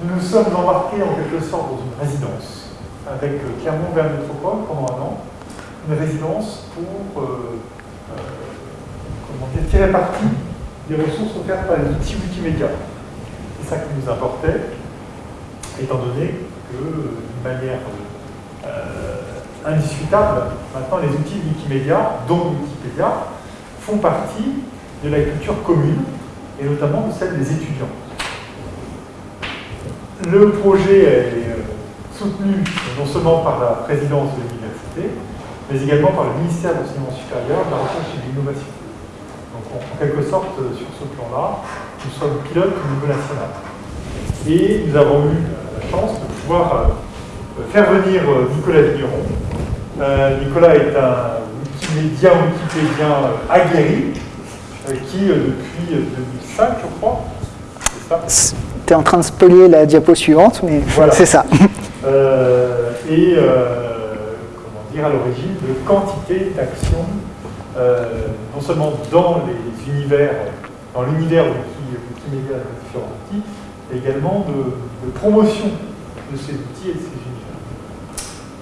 Nous nous sommes embarqués en quelque sorte dans une résidence avec Clermont vers Métropole pendant un an. Une résidence pour euh, euh, comment dire, tirer parti des ressources offertes par les outils Wikimedia. C'est ça qui nous importait, étant donné que, d'une manière euh, indiscutable, maintenant les outils Wikimedia, dont Wikipédia, font partie de la culture commune, et notamment de celle des étudiants. Le projet est euh, soutenu non seulement par la présidence de l'université, mais également par le ministère de l'enseignement supérieur, de la recherche et de l'innovation. Donc en quelque sorte, euh, sur ce plan-là, nous sommes pilotes au niveau national. Et nous avons eu la chance de pouvoir euh, faire venir Nicolas Vigneron. Nicolas est un Wikipédien, Wikipédien aguerri, qui depuis 2005, je crois, c'est ça? Tu es en train de spolier la diapo suivante, mais voilà. c'est ça. Euh, et euh, comment dire, à l'origine de quantité d'actions, euh, non seulement dans les univers, dans l'univers Wikimedia de différents outils, mais également de, promotion de ces outils et de ces univers.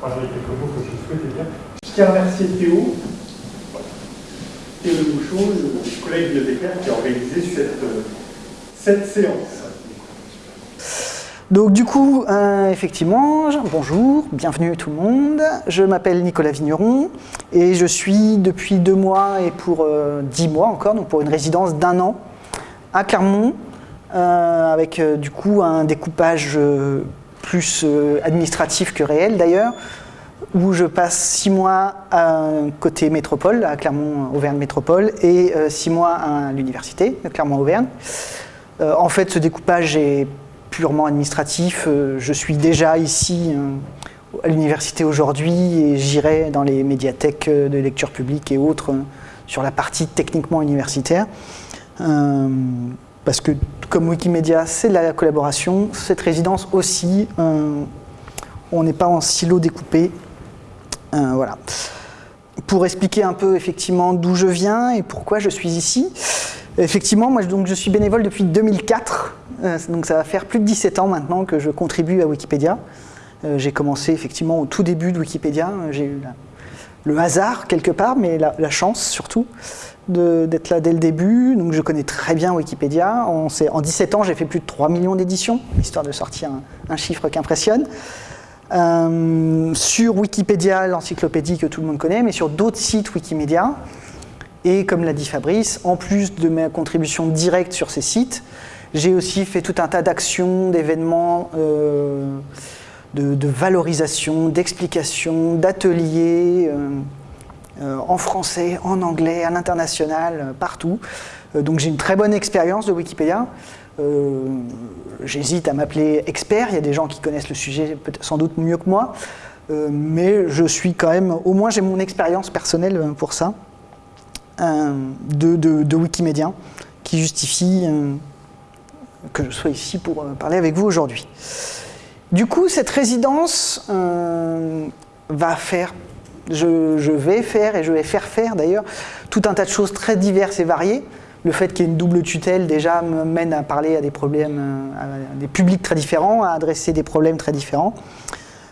Voilà les quelques mots que je souhaitais dire. Je tiens à remercier Théo, Théo de Bouchon, le collègue bibliothécaire qui a organisé cette, cette séance. Donc du coup, euh, effectivement, bonjour, bienvenue tout le monde. Je m'appelle Nicolas Vigneron et je suis depuis deux mois et pour euh, dix mois encore, donc pour une résidence d'un an à Clermont, euh, avec du coup un découpage plus administratif que réel d'ailleurs, où je passe six mois à côté métropole, à Clermont-Auvergne Métropole, et six mois à l'université de Clermont-Auvergne. en fait, ce découpage est purement administratif. Euh, je suis déjà ici euh, à l'université aujourd'hui et j'irai dans les médiathèques euh, de lecture publique et autres sur la partie techniquement universitaire. parce que comme Wikimedia, c'est de la collaboration, cette résidence aussi, on n'est pas en silo découpé. voilà. Pour expliquer un peu effectivement d'où je viens et pourquoi je suis ici, effectivement, moi donc, je suis bénévole depuis 2004, euh, donc ça va faire plus de 17 ans maintenant que je contribue à Wikipédia. Euh, j'ai commencé effectivement au tout début de Wikipédia. J'ai eu le hasard quelque part, mais la, chance surtout d'être là dès le début. Donc je connais très bien Wikipédia. en 17 ans, j'ai fait plus de 3 millions d'éditions, histoire de sortir un, chiffre qui impressionne. Euh, sur Wikipédia, l'encyclopédie que tout le monde connaît, mais sur d'autres sites Wikimedia. Et comme l'a dit Fabrice, en plus de mes contributions directes sur ces sites, j'ai aussi fait tout un tas d'actions, d'événements, euh, de, valorisation, d'explication, d'ateliers, euh, euh, en français, en anglais, à l'international, partout. donc j'ai une très bonne expérience de Wikipédia. J'hésite à m'appeler expert, il y a des gens qui connaissent le sujet sans doute mieux que moi, mais je suis quand même, au moins j'ai mon expérience personnelle pour ça, de, de, Wikimédia, qui justifie que je sois ici pour euh, parler avec vous aujourd'hui. Du coup, cette résidence euh, va faire, je, vais faire et je vais faire faire d'ailleurs tout un tas de choses très diverses et variées. Le fait qu'il y ait une double tutelle déjà me mène à parler à des problèmes, euh, à des publics très différents, à adresser des problèmes très différents.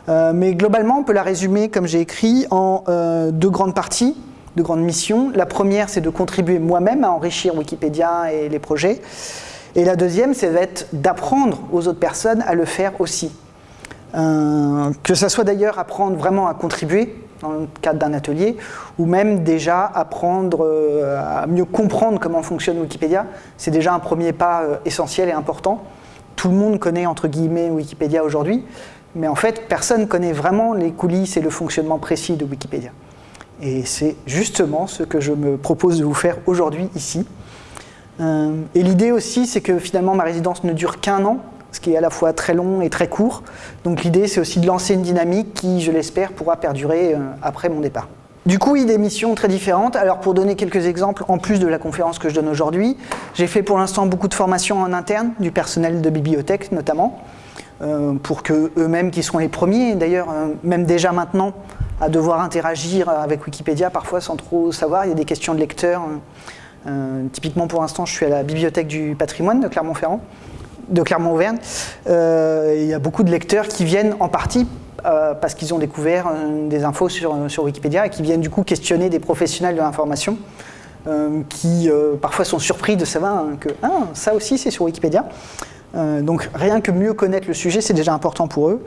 mais globalement, on peut la résumer, comme j'ai écrit, en deux grandes parties, deux grandes missions. La première, c'est de contribuer moi-même à enrichir Wikipédia et les projets. Et la deuxième, c'est d'apprendre aux autres personnes à le faire aussi. Euh, que ce soit d'ailleurs apprendre vraiment à contribuer dans le cadre d'un atelier, ou même déjà apprendre euh, à mieux comprendre comment fonctionne Wikipédia. C'est déjà un premier pas euh, essentiel et important. Tout le monde connaît entre guillemets Wikipédia aujourd'hui, mais en fait personne ne connaît vraiment les coulisses et le fonctionnement précis de Wikipédia. Et c'est justement ce que je me propose de vous faire aujourd'hui ici. Euh, et l'idée aussi, c'est que finalement ma résidence ne dure qu'un an, ce qui est à la fois très long et très court. Donc l'idée, c'est aussi de lancer une dynamique qui, je l'espère, pourra perdurer euh, après mon départ. Du coup, il y a des missions très différentes. Alors pour donner quelques exemples, en plus de la conférence que je donne aujourd'hui, j'ai fait pour l'instant beaucoup de formations en interne, du personnel de bibliothèque notamment, euh, pour que eux-mêmes, qui sont les premiers, d'ailleurs, même déjà maintenant, à devoir interagir avec Wikipédia, parfois sans trop savoir, il y a des questions de lecteurs, typiquement, pour l'instant, je suis à la Bibliothèque du patrimoine de Clermont-Ferrand. de Clermont-Auvergne. Euh, il y a beaucoup de lecteurs qui viennent en partie euh, parce qu'ils ont découvert euh, des infos sur, Wikipédia et qui viennent du coup questionner des professionnels de l'information qui parfois sont surpris de savoir hein, que ah, ça aussi c'est sur Wikipédia. donc rien que mieux connaître le sujet, c'est déjà important pour eux.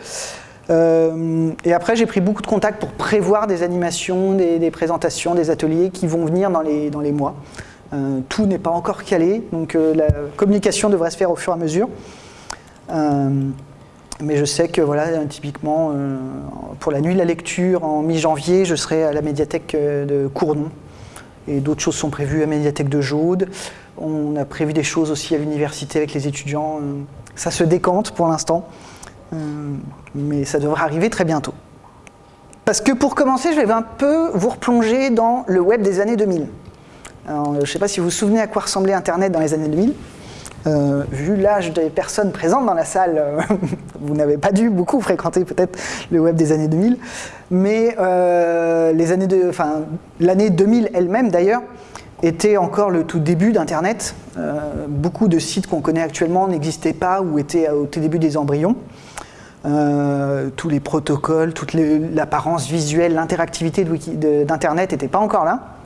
et après, j'ai pris beaucoup de contacts pour prévoir des animations, des, présentations, des ateliers qui vont venir dans les mois. Euh, tout n'est pas encore calé, donc euh, la communication devrait se faire au fur et à mesure. Euh, mais je sais que voilà, typiquement, pour la nuit de la lecture, en mi-janvier, je serai à la médiathèque de Cournon. Et d'autres choses sont prévues à la médiathèque de Jaude. On a prévu des choses aussi à l'université avec les étudiants. Ça se décante pour l'instant, mais ça devrait arriver très bientôt. Parce que pour commencer, je vais un peu vous replonger dans le web des années 2000 je ne sais pas si vous vous souvenez à quoi ressemblait Internet dans les années 2000. Euh, vu l'âge des personnes présentes dans la salle, euh, vous n'avez pas dû beaucoup fréquenter peut-être le web des années 2000, mais euh, l'année 2000 elle-même d'ailleurs était encore le tout début d'Internet. beaucoup de sites qu'on connaît actuellement n'existaient pas ou étaient au tout début des embryons. tous les protocoles, toute l'apparence visuelle, l'interactivité d'Internet n'étaient pas encore là.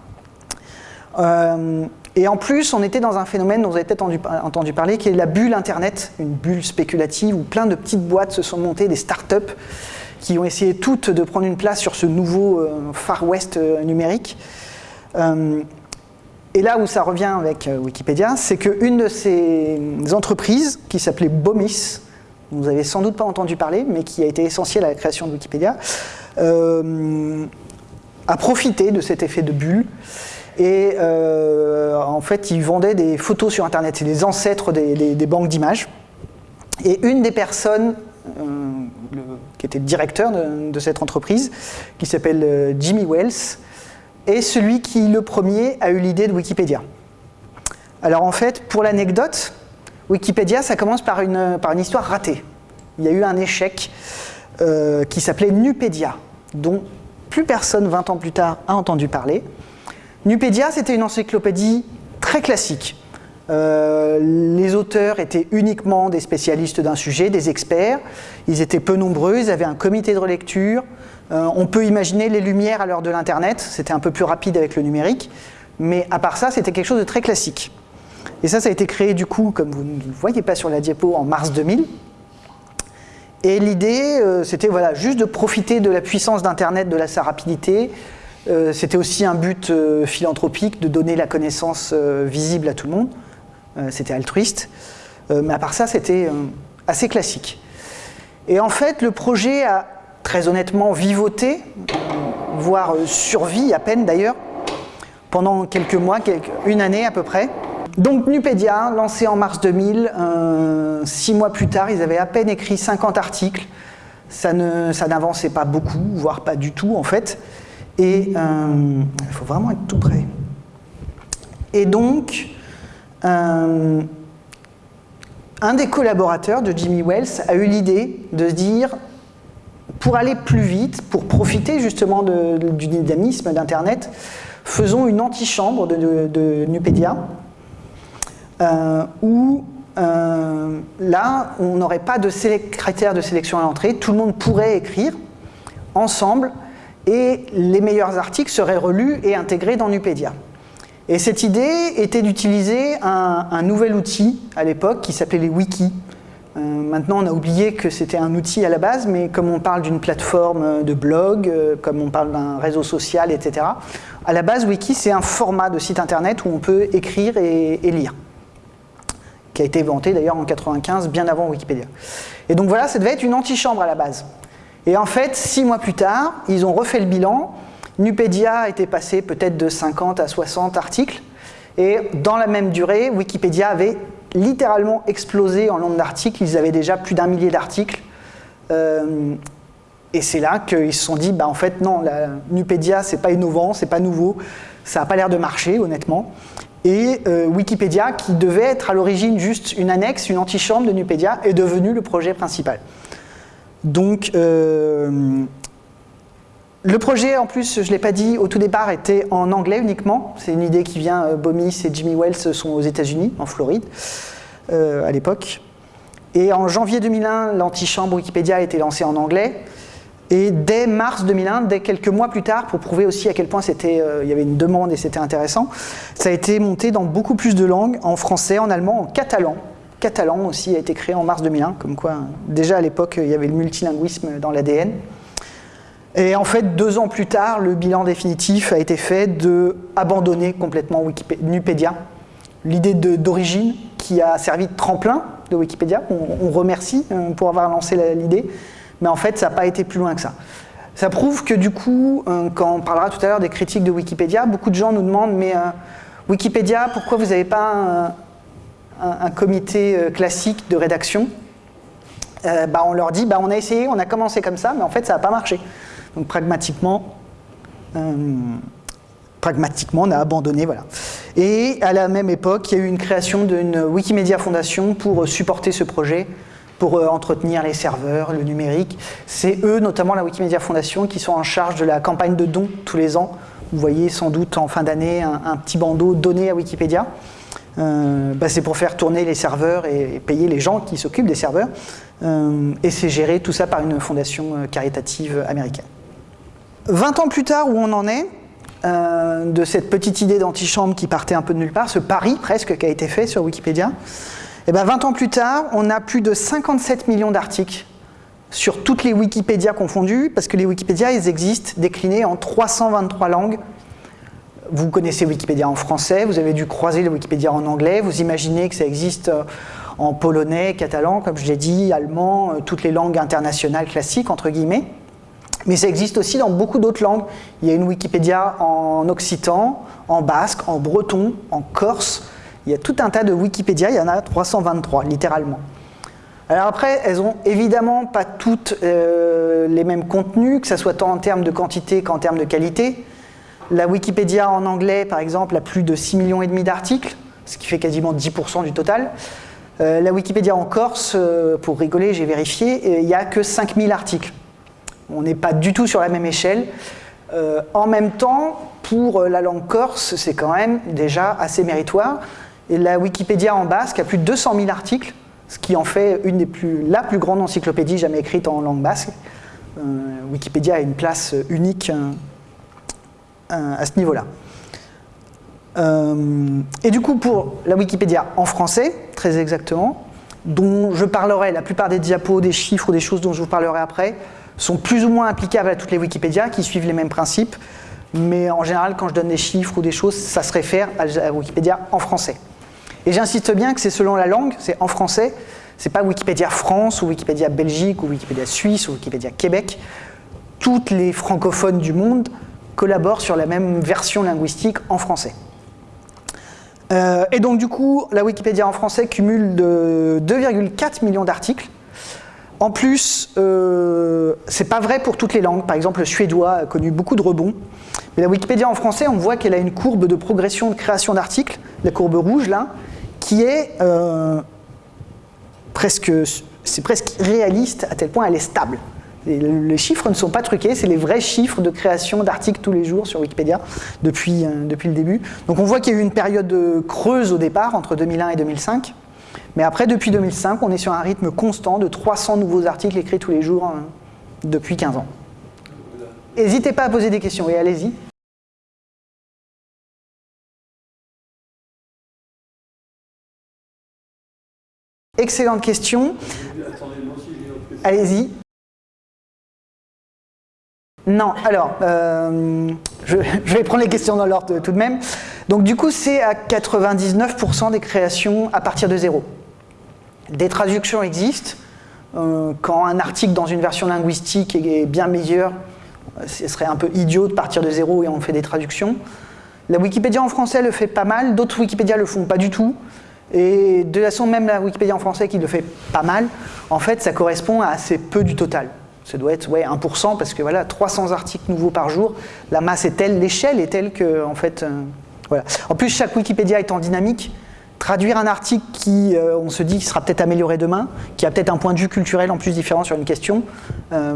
Euh, et en plus, on était dans un phénomène dont vous avez peut-être entendu, parler, qui est la bulle Internet, une bulle spéculative où plein de petites boîtes se sont montées, des startups, qui ont essayé toutes de prendre une place sur ce nouveau euh, Far West euh, numérique. et là où ça revient avec Wikipédia, c'est qu'une de ces entreprises, qui s'appelait Bomis, vous n'avez sans doute pas entendu parler, mais qui a été essentielle à la création de Wikipédia, a profité de cet effet de bulle et euh, en fait, ils vendaient des photos sur Internet. C'est les ancêtres des, banques d'images. Et une des personnes euh, qui était le directeur de, cette entreprise, qui s'appelle euh, Jimmy Wells, est celui qui, le premier, a eu l'idée de Wikipédia. Alors en fait, pour l'anecdote, Wikipédia, ça commence par une, par une histoire ratée. Il y a eu un échec qui s'appelait Nupédia, dont plus personne, 20 ans plus tard, a entendu parler. Nupédia, c'était une encyclopédie très classique. Euh, les auteurs étaient uniquement des spécialistes d'un sujet, des experts. Ils étaient peu nombreux, ils avaient un comité de relecture. Euh, on peut imaginer les lumières à l'heure de l'Internet, c'était un peu plus rapide avec le numérique. Mais à part ça, c'était quelque chose de très classique. Et ça, ça a été créé du coup, comme vous ne le voyez pas sur la diapo, en mars 2000. Et l'idée, euh, c'était voilà, juste de profiter de la puissance d'Internet, de sa rapidité, euh, c'était aussi un but euh, philanthropique de donner la connaissance euh, visible à tout le monde. c'était altruiste. mais à part ça, c'était assez classique. Et en fait, le projet a très honnêtement vivoté, voire survie à peine d'ailleurs, pendant quelques mois, une année à peu près. Donc Nupédia, lancé en mars 2000, six mois plus tard, ils avaient à peine écrit 50 articles. Ça n'avançait pas beaucoup, voire pas du tout en fait. Et euh, il faut vraiment être tout près. Et donc, euh, un des collaborateurs de Jimmy Wells a eu l'idée de se dire, pour aller plus vite, pour profiter justement du dynamisme d'Internet, faisons une antichambre de, de, Nupedia, euh, où là, on n'aurait pas de critères de sélection à l'entrée, tout le monde pourrait écrire ensemble et les meilleurs articles seraient relus et intégrés dans Nupedia. Et cette idée était d'utiliser un, nouvel outil à l'époque qui s'appelait les wikis. Euh, maintenant, on a oublié que c'était un outil à la base, mais comme on parle d'une plateforme de blog, euh, comme on parle d'un réseau social, etc., à la base, wiki, c'est un format de site internet où on peut écrire et, et lire, qui a été inventé d'ailleurs en 95, bien avant Wikipédia. Et donc voilà, ça devait être une antichambre à la base. Et en fait, six mois plus tard, ils ont refait le bilan. Nupedia était passé peut-être de 50 à 60 articles. Et dans la même durée, Wikipédia avait littéralement explosé en nombre d'articles. Ils avaient déjà plus d'un millier d'articles. Euh, et c'est là qu'ils se sont dit, bah en fait non, la Nupedia c'est pas innovant, c'est pas nouveau, ça n'a pas l'air de marcher honnêtement. Et euh, Wikipédia, qui devait être à l'origine juste une annexe, une antichambre de Nupedia, est devenu le projet principal. Donc, euh, le projet, en plus, je ne l'ai pas dit, au tout départ, était en anglais uniquement. C'est une idée qui vient, euh, Bomis et Jimmy Wells sont aux États-Unis, en Floride, euh, à l'époque. Et en janvier 2001, l'antichambre Wikipédia a été lancée en anglais. Et dès mars 2001, dès quelques mois plus tard, pour prouver aussi à quel point il y avait une demande et c'était intéressant, ça a été monté dans beaucoup plus de langues, en français, en allemand, en catalan. Catalan aussi a été créé en mars 2001, comme quoi déjà à l'époque il y avait le multilinguisme dans l'ADN. Et en fait, deux ans plus tard, le bilan définitif a été fait de abandonner complètement Wikipédia. L'idée d'origine qui a servi de tremplin de Wikipédia, on, remercie euh, pour avoir lancé l'idée, mais en fait, ça n'a pas été plus loin que ça. Ça prouve que du coup, euh, quand on parlera tout à l'heure des critiques de Wikipédia, beaucoup de gens nous demandent, mais euh, Wikipédia, pourquoi vous n'avez pas comité classique de rédaction bah, On leur dit, bah, on a essayé, on a commencé comme ça, mais en fait, ça n'a pas marché. Donc pragmatiquement, euh, pragmatiquement, on a abandonné. Voilà. Et à la même époque, il y a eu une création d'une Wikimedia Foundation pour supporter ce projet, pour euh, entretenir les serveurs, le numérique. C'est eux, notamment la Wikimedia Foundation, qui sont en charge de la campagne de dons tous les ans. Vous voyez sans doute en fin d'année un, petit bandeau donné à Wikipédia. Euh, bah, c'est pour faire tourner les serveurs et, payer les gens qui s'occupent des serveurs. et c'est géré tout ça par une fondation caritative américaine. 20 ans plus tard, où on en est, euh, de cette petite idée d'antichambre qui partait un peu de nulle part, ce pari presque qui a été fait sur Wikipédia, et eh ben 20 ans plus tard, on a plus de 57 millions d'articles sur toutes les Wikipédias confondues, parce que les Wikipédias, ils existent déclinés en 323 langues. Vous connaissez Wikipédia en français, vous avez dû croiser le Wikipédia en anglais, vous imaginez que ça existe euh, en polonais, catalan, comme je l'ai dit, allemand, euh, toutes les langues internationales classiques, entre guillemets. Mais ça existe aussi dans beaucoup d'autres langues. Il y a une Wikipédia en occitan, en basque, en breton, en corse. Il y a tout un tas de Wikipédia, il y en a 323, littéralement. Alors après, elles n'ont évidemment pas toutes euh, les mêmes contenus, que ce soit tant en termes de quantité qu'en termes de qualité. La Wikipédia en anglais, par exemple, a plus de 6 millions d'articles, ce qui fait quasiment 10% du total. Euh, la Wikipédia en Corse, euh, pour rigoler, j'ai vérifié, il n'y a que 5000 articles. On n'est pas du tout sur la même échelle. Euh, en même temps, pour la langue corse, c'est quand même déjà assez méritoire. Et la Wikipédia en basque a plus de 200 000 articles, ce qui en fait une des plus, la plus grande encyclopédie jamais écrite en langue basque. Euh, Wikipédia a une place unique euh, à ce niveau-là. et du coup, pour la Wikipédia en français, très exactement, dont je parlerai, la plupart des diapos, des chiffres ou des choses dont je vous parlerai après, sont plus ou moins applicables à toutes les Wikipédia qui suivent les mêmes principes, mais en général, quand je donne des chiffres ou des choses, ça se réfère à Wikipédia en français. Et j'insiste bien que c'est selon la langue, c'est en français, c'est pas Wikipédia France ou Wikipédia Belgique ou Wikipédia Suisse ou Wikipédia Québec. Toutes les francophones du monde collaborent sur la même version linguistique en français. Euh, et donc du coup, la Wikipédia en français cumule de 2,4 millions d'articles, en plus, euh, c'est pas vrai pour toutes les langues. Par exemple, le suédois a connu beaucoup de rebonds. Mais la Wikipédia en français, on voit qu'elle a une courbe de progression de création d'articles, la courbe rouge là, qui est euh, presque, c'est presque réaliste à tel point elle est stable. Les chiffres ne sont pas truqués, c'est les vrais chiffres de création d'articles tous les jours sur Wikipédia depuis, euh, le début. Donc on voit qu'il y a eu une période creuse au départ, entre 2001 et 2005, mais après, depuis 2005, on est sur un rythme constant de 300 nouveaux articles écrits tous les jours hein, depuis 15 ans. N'hésitez pas à poser des questions, et allez-y. Excellente question. Allez-y. Non, alors, euh, je, vais prendre les questions dans l'ordre tout de même. Donc du coup, c'est à 99% des créations à partir de zéro. Des traductions existent. Euh, quand un article dans une version linguistique est bien meilleur, ce serait un peu idiot de partir de zéro et on fait des traductions. La Wikipédia en français le fait pas mal, d'autres Wikipédia le font pas du tout. Et de la façon même la Wikipédia en français qui le fait pas mal, en fait ça correspond à assez peu du total. Ça doit être ouais, 1% parce que voilà, 300 articles nouveaux par jour, la masse est telle, l'échelle est telle que en fait, euh, voilà. En plus chaque Wikipédia étant dynamique, traduire un article qui, euh, on se dit, sera peut-être amélioré demain, qui a peut-être un point de vue culturel en plus différent sur une question, euh,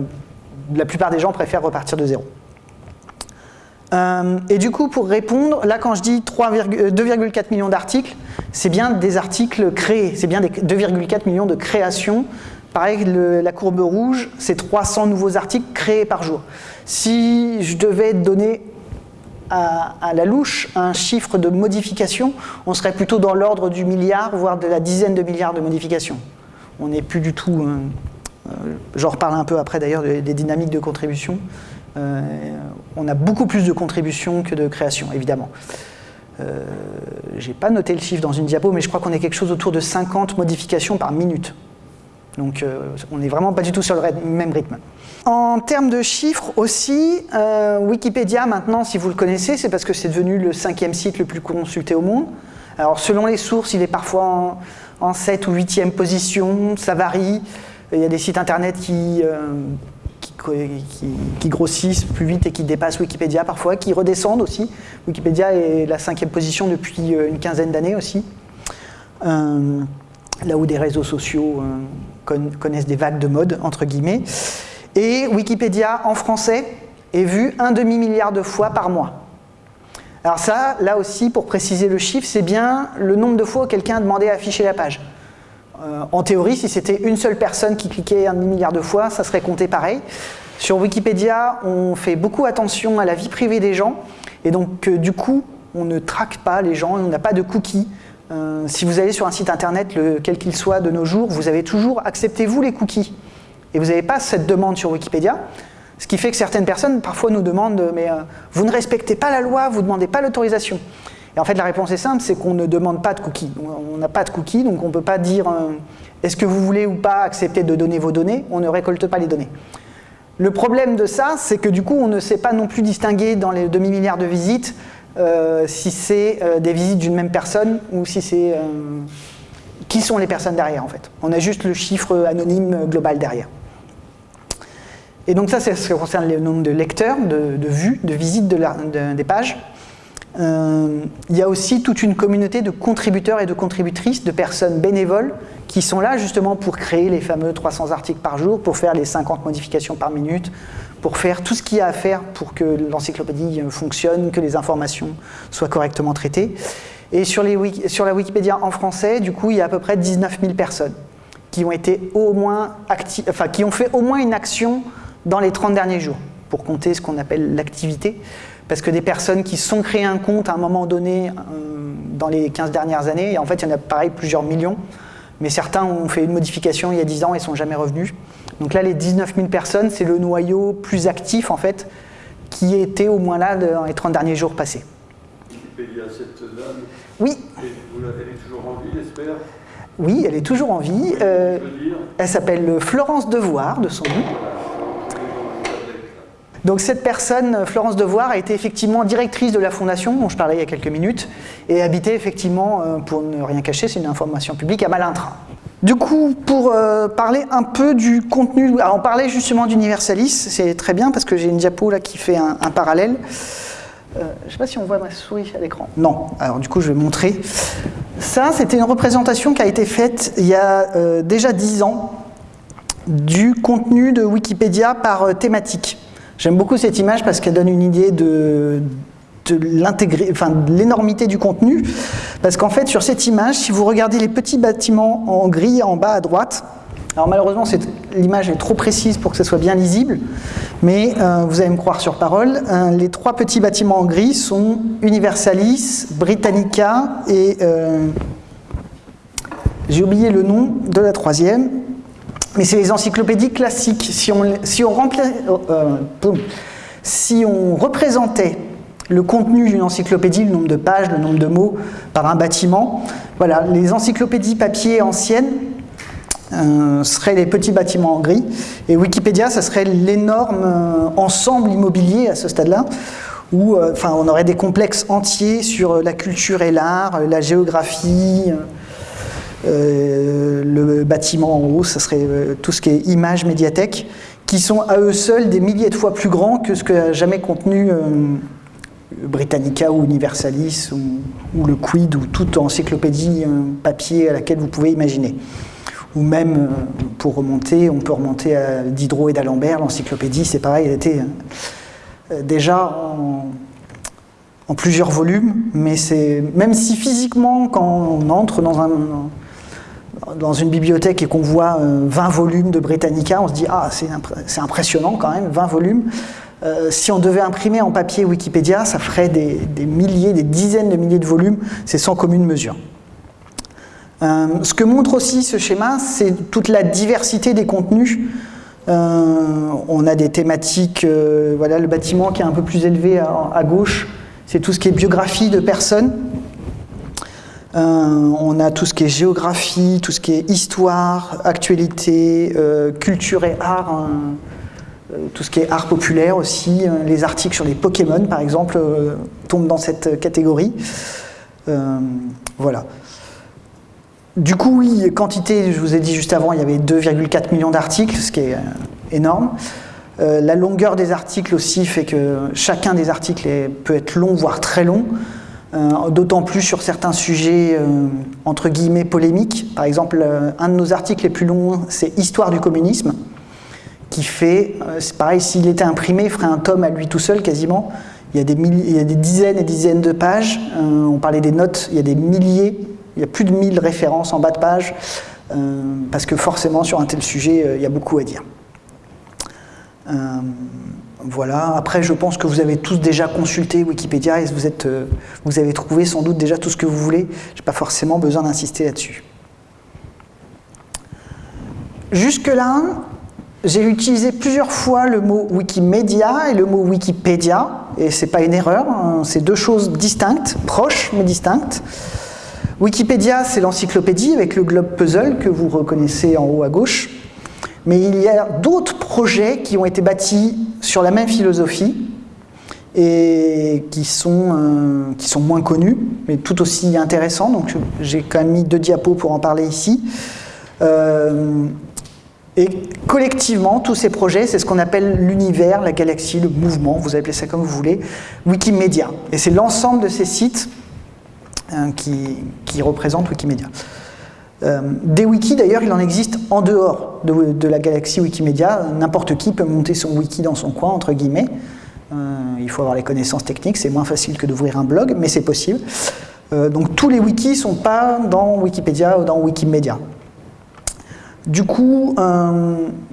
la plupart des gens préfèrent repartir de zéro. Et du coup, pour répondre, là quand je dis 2,4 millions d'articles, c'est bien des articles créés, c'est bien 2,4 millions de créations. Pareil, la courbe rouge, c'est 300 nouveaux articles créés par jour. Si je devais donner à, la louche un chiffre de modification, on serait plutôt dans l'ordre du milliard, voire de la dizaine de milliards de modifications. On n'est plus du tout... Euh, euh, j'en reparle un peu après d'ailleurs des, dynamiques de contribution. Euh, on a beaucoup plus de contributions que de créations, évidemment. Euh, J'ai pas noté le chiffre dans une diapo, mais je crois qu'on est quelque chose autour de 50 modifications par minute. Donc on n'est vraiment pas du tout sur le même rythme. En termes de chiffres aussi, euh, Wikipédia maintenant, si vous le connaissez, c'est parce que c'est devenu le cinquième site le plus consulté au monde. Alors selon les sources, il est parfois en, 7 ou 8e position, ça varie. Il y a des sites internet qui, euh, qui, grossissent plus vite et qui dépassent Wikipédia parfois, qui redescendent aussi. Wikipédia est la cinquième position depuis euh, une quinzaine d'années aussi. là où des réseaux sociaux connaissent des vagues de mode, entre guillemets. Et Wikipédia en français est vu un demi-milliard de fois par mois. Alors ça, là aussi, pour préciser le chiffre, c'est bien le nombre de fois où quelqu'un a demandé à afficher la page. Euh, en théorie, si c'était une seule personne qui cliquait un demi-milliard de fois, ça serait compté pareil. Sur Wikipédia, on fait beaucoup attention à la vie privée des gens, et donc euh, du coup, on ne traque pas les gens, on n'a pas de cookies. Euh, si vous allez sur un site internet, quel qu'il soit de nos jours, vous avez toujours « acceptez-vous les cookies » et vous n'avez pas cette demande sur Wikipédia, ce qui fait que certaines personnes parfois nous demandent mais euh, vous ne respectez pas la loi, vous ne demandez pas l'autorisation. Et en fait la réponse est simple, c'est qu'on ne demande pas de cookies. On n'a pas de cookies, donc on ne peut pas dire euh, est-ce que vous voulez ou pas accepter de donner vos données, on ne récolte pas les données. Le problème de ça, c'est que du coup on ne sait pas non plus distinguer dans les demi-milliards de visites si c'est des visites d'une même personne ou si c'est... qui sont les personnes derrière en fait. On a juste le chiffre anonyme global derrière. Et donc ça, c'est ce qui concerne le nombre de lecteurs, de, vues, de visites des pages. Euh, il y a aussi toute une communauté de contributeurs et de contributrices, de personnes bénévoles, qui sont là justement pour créer les fameux 300 articles par jour, pour faire les 50 modifications par minute, pour faire tout ce qu'il y a à faire pour que l'encyclopédie fonctionne, que les informations soient correctement traitées. Et sur, la Wikipédia en français, du coup, il y a à peu près 19 000 personnes qui ont, été au moins qui ont fait au moins une action dans les 30 derniers jours, pour compter ce qu'on appelle l'activité, parce que des personnes qui sont créées un compte à un moment donné euh, dans les 15 dernières années, et en fait il y en a pareil plusieurs millions, mais certains ont fait une modification il y a 10 ans et sont jamais revenus. Donc là les 19 000 personnes, c'est le noyau plus actif en fait, qui était au moins là dans les 30 derniers jours passés. Wikipédia, cette dame, oui. elle est toujours en vie, j'espère? Oui, elle est toujours en vie. Euh, elle s'appelle Florence Devoir, de son nom. Donc cette personne, Florence Devoir, a été effectivement directrice de la fondation, dont je parlais il y a quelques minutes, et habitait effectivement, euh, pour ne rien cacher, c'est une information publique, à Malintra. Du coup, pour euh, parler un peu du contenu, alors on parlait justement d'Universalis, c'est très bien parce que j'ai une diapo là qui fait un, parallèle. Euh, je ne sais pas si on voit ma souris à l'écran. Non, alors du coup je vais montrer. Ça, c'était une représentation qui a été faite il y a déjà 10 ans du contenu de Wikipédia par thématique. J'aime beaucoup cette image parce qu'elle donne une idée de, de l'énormité du contenu. Parce qu'en fait, sur cette image, si vous regardez les petits bâtiments en gris en bas à droite, alors malheureusement, l'image est trop précise pour que ce soit bien lisible, mais euh, vous allez me croire sur parole, euh, les trois petits bâtiments en gris sont Universalis, Britannica et... Euh, j'ai oublié le nom de la troisième, mais c'est les encyclopédies classiques. Si on, si on, si on représentait le contenu d'une encyclopédie, le nombre de pages, le nombre de mots par un bâtiment, voilà, les encyclopédies papier anciennes euh, seraient les petits bâtiments en gris, et Wikipédia, ça serait l'énorme ensemble immobilier à ce stade-là, où enfin, on aurait des complexes entiers sur la culture et l'art, la géographie, euh, le bâtiment en haut, ça serait euh, tout ce qui est image médiathèque, qui sont à eux seuls des milliers de fois plus grands que ce que a jamais contenu euh, Britannica ou Universalis ou, le Quid ou toute encyclopédie papier à laquelle vous pouvez imaginer. Ou même, pour remonter, on peut remonter à Diderot et d'Alembert, l'encyclopédie, c'est pareil, elle était déjà en plusieurs volumes, mais c'est même si physiquement, quand on entre dans, un, dans une bibliothèque et qu'on voit 20 volumes de Britannica, on se dit ah c'est impressionnant quand même, 20 volumes. Si on devait imprimer en papier Wikipédia, ça ferait des, milliers, des dizaines de milliers de volumes, c'est sans commune mesure. Euh, ce que montre aussi ce schéma, c'est toute la diversité des contenus. Euh, on a des thématiques, euh, voilà le bâtiment qui est un peu plus élevé à, gauche, c'est tout ce qui est biographie de personnes. on a tout ce qui est géographie, tout ce qui est histoire, actualité, culture et art, hein. Tout ce qui est art populaire aussi. les articles sur les Pokémon, par exemple, tombent dans cette catégorie. voilà. Du coup, oui, quantité, je vous ai dit juste avant, il y avait 2,4 millions d'articles, ce qui est euh, énorme. Euh, la longueur des articles aussi fait que chacun des articles peut être long, voire très long, euh, d'autant plus sur certains sujets entre guillemets polémiques. Par exemple, un de nos articles les plus longs, c'est Histoire du communisme, qui fait, c'est pareil, s'il était imprimé, il ferait un tome à lui tout seul quasiment. Il y a des, il y des dizaines et dizaines de pages, on parlait des notes, il y a des milliers il y a plus de 1000 références en bas de page, euh, parce que forcément, sur un tel sujet, euh, il y a beaucoup à dire. Euh, voilà. Après, je pense que vous avez tous déjà consulté Wikipédia et vous, êtes, vous avez trouvé sans doute déjà tout ce que vous voulez. Je n'ai pas forcément besoin d'insister là-dessus. Jusque-là, j'ai utilisé plusieurs fois le mot Wikimedia et le mot Wikipédia, et ce n'est pas une erreur, hein. c'est deux choses distinctes, proches mais distinctes. Wikipédia, c'est l'encyclopédie avec le globe puzzle que vous reconnaissez en haut à gauche. Mais il y a d'autres projets qui ont été bâtis sur la même philosophie et qui sont, euh, qui sont moins connus, mais tout aussi intéressants. Donc j'ai quand même mis deux diapos pour en parler ici. Euh, et collectivement, tous ces projets, c'est ce qu'on appelle l'univers, la galaxie, le mouvement, vous appelez ça comme vous voulez, Wikimedia. Et c'est l'ensemble de ces sites Hein, qui, qui, représente Wikimedia. Euh, des wikis, d'ailleurs, il en existe en dehors de, la galaxie Wikimedia. N'importe qui peut monter son wiki dans son coin, entre guillemets. Euh, il faut avoir les connaissances techniques, c'est moins facile que d'ouvrir un blog, mais c'est possible. Euh, donc tous les wikis ne sont pas dans Wikipédia ou dans Wikimedia. Du coup,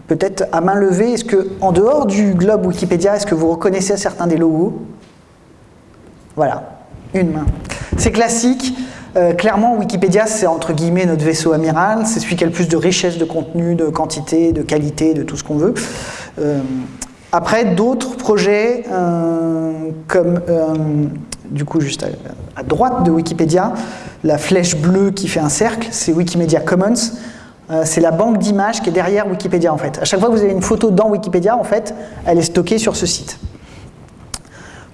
peut-être à main levée, est-ce que en dehors du globe Wikipédia, est-ce que vous reconnaissez certains des logos? Voilà, une main. C'est classique. Euh, clairement, Wikipédia, c'est entre guillemets notre vaisseau amiral. C'est celui qui a le plus de richesse de contenu, de quantité, de qualité, de tout ce qu'on veut. Euh, après, d'autres projets, euh, comme du coup juste à, droite de Wikipédia, la flèche bleue qui fait un cercle, c'est Wikimedia Commons. C'est la banque d'images qui est derrière Wikipédia en fait. À chaque fois que vous avez une photo dans Wikipédia, en fait, elle est stockée sur ce site.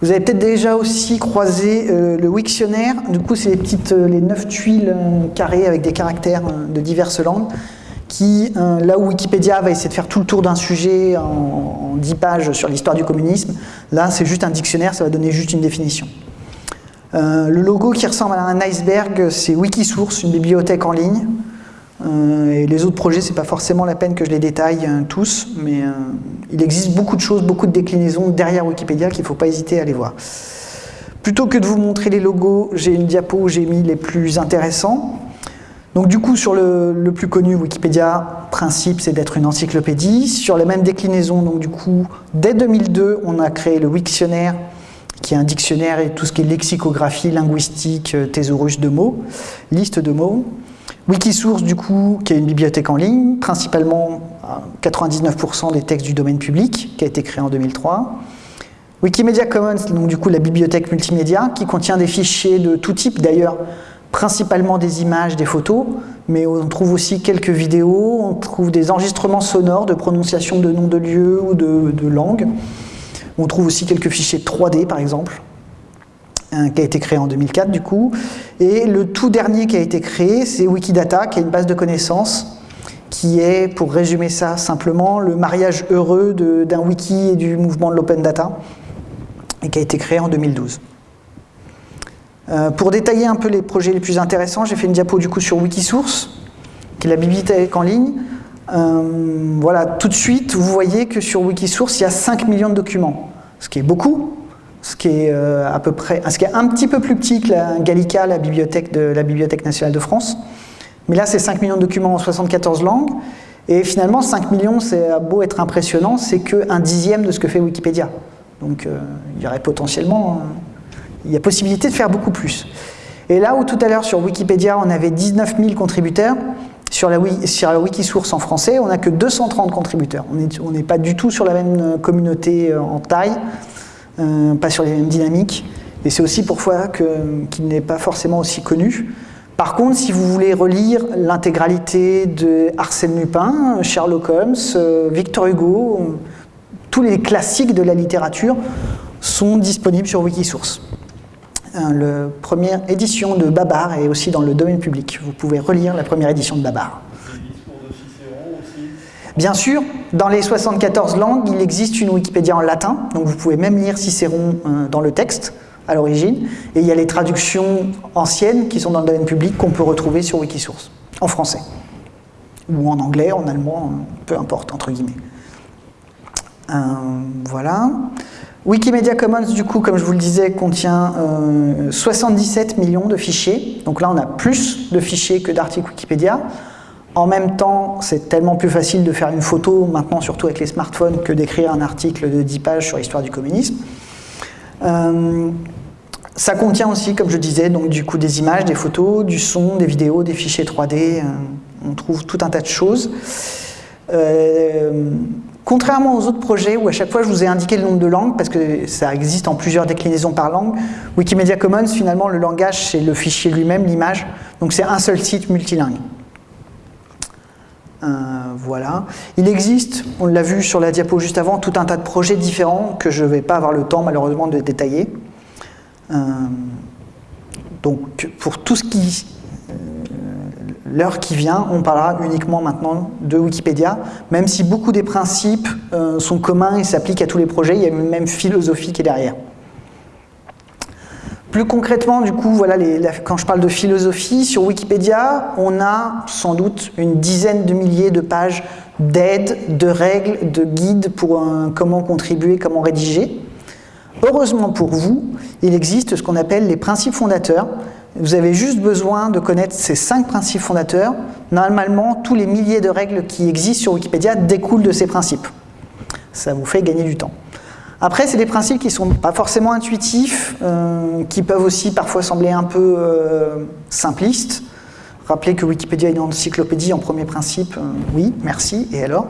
Vous avez peut-être déjà aussi croisé euh, le Wiktionnaire. Du coup, c'est les petites, euh, les neuf tuiles euh, carrées avec des caractères de diverses langues là où Wikipédia va essayer de faire tout le tour d'un sujet en, dix 10 pages sur l'histoire du communisme, là c'est juste un dictionnaire, ça va donner juste une définition. le logo qui ressemble à un iceberg, c'est Wikisource, une bibliothèque en ligne. Euh, et les autres projets, c'est pas forcément la peine que je les détaille euh, tous, mais euh, il existe beaucoup de choses, beaucoup de déclinaisons derrière Wikipédia qu'il ne faut pas hésiter à aller voir. Plutôt que de vous montrer les logos, j'ai une diapo où j'ai mis les plus intéressants. Donc du coup, sur le, plus connu, Wikipédia, principe, c'est d'être une encyclopédie. Sur la même déclinaison, donc du coup, dès 2002, on a créé le Wiktionnaire, qui est un dictionnaire et tout ce qui est lexicographie, linguistique, thésaurus de mots, liste de mots. Wikisource, du coup, qui est une bibliothèque en ligne, principalement 99% des textes du domaine public, qui a été créé en 2003. Wikimedia Commons, donc du coup la bibliothèque multimédia, qui contient des fichiers de tout type, d'ailleurs principalement des images, des photos, mais on trouve aussi quelques vidéos, on trouve des enregistrements sonores de prononciation de noms de lieux ou de, de langues. On trouve aussi quelques fichiers 3D par exemple qui a été créé en 2004 du coup. Et le tout dernier qui a été créé, c'est Wikidata, qui est une base de connaissances qui est, pour résumer ça simplement, le mariage heureux d'un wiki et du mouvement de l'open data, et qui a été créé en 2012. Euh, pour détailler un peu les projets les plus intéressants, j'ai fait une diapo du coup sur Wikisource, qui est la bibliothèque en ligne. Euh, voilà, tout de suite, vous voyez que sur Wikisource, il y a 5 millions de documents, ce qui est beaucoup, ce qui est euh, ce qui est un petit peu plus petit que la Gallica, la bibliothèque, nationale de France. Mais là, c'est 5 millions de documents en 74 langues. Et finalement, 5 millions, c'est beau être impressionnant, c'est qu'un dixième de ce que fait Wikipédia. Donc euh, il y aurait potentiellement, il y a possibilité de faire beaucoup plus. Et là où tout à l'heure sur Wikipédia, on avait 19 000 contributeurs, sur la, sur la Wikisource en français, on n'a que 230 contributeurs. On n'est pas du tout sur la même communauté en taille. Euh, pas sur les mêmes dynamiques. Et c'est aussi pourquoi qu'il n'est pas forcément aussi connu. Par contre, si vous voulez relire l'intégralité de Arsène Lupin, Sherlock Holmes, euh, Victor Hugo, euh, tous les classiques de la littérature sont disponibles sur Wikisource. La première édition de Babar est aussi dans le domaine public. Vous pouvez relire la première édition de Babar. Bien sûr, dans les 74 langues, il existe une Wikipédia en latin, donc vous pouvez même lire Cicéron euh, dans le texte à l'origine, et il y a les traductions anciennes qui sont dans le domaine public qu'on peut retrouver sur Wikisource, en français, ou en anglais, en allemand, peu importe, entre guillemets. Euh, voilà. Wikimedia Commons, du coup, comme je vous le disais, contient 77 euh, millions de fichiers. Donc là, on a plus de fichiers que d'articles Wikipédia. En même temps, c'est tellement plus facile de faire une photo, maintenant surtout avec les smartphones, que d'écrire un article de 10 pages sur l'histoire du communisme. Euh, ça contient aussi, comme je disais, donc du coup des images, des photos, du son, des vidéos, des fichiers 3D, euh, on trouve tout un tas de choses. Euh, contrairement aux autres projets où à chaque fois je vous ai indiqué le nombre de langues, parce que ça existe en plusieurs déclinaisons par langue, Wikimedia Commons, finalement, le langage, c'est le fichier lui-même, l'image, donc c'est un seul site multilingue. Euh, voilà. Il existe, on l'a vu sur la diapo juste avant, tout un tas de projets différents que je ne vais pas avoir le temps malheureusement de détailler. Euh, donc pour tout ce qui... Euh, l'heure qui vient, on parlera uniquement maintenant de Wikipédia, même si beaucoup des principes sont communs et s'appliquent à tous les projets, il y a une même philosophie qui est derrière. Plus concrètement, du coup, quand je parle de philosophie, sur Wikipédia, on a sans doute une dizaine de milliers de pages d'aides, de règles, de guides pour comment contribuer, comment rédiger. Heureusement pour vous, il existe ce qu'on appelle les principes fondateurs. Vous avez juste besoin de connaître ces cinq principes fondateurs. Normalement, tous les milliers de règles qui existent sur Wikipédia découlent de ces principes. Ça vous fait gagner du temps. Après, c'est des principes qui ne sont pas forcément intuitifs, euh, qui peuvent aussi parfois sembler un peu euh, simplistes. Rappelez que Wikipédia est une encyclopédie en premier principe, euh, oui, merci, et alors?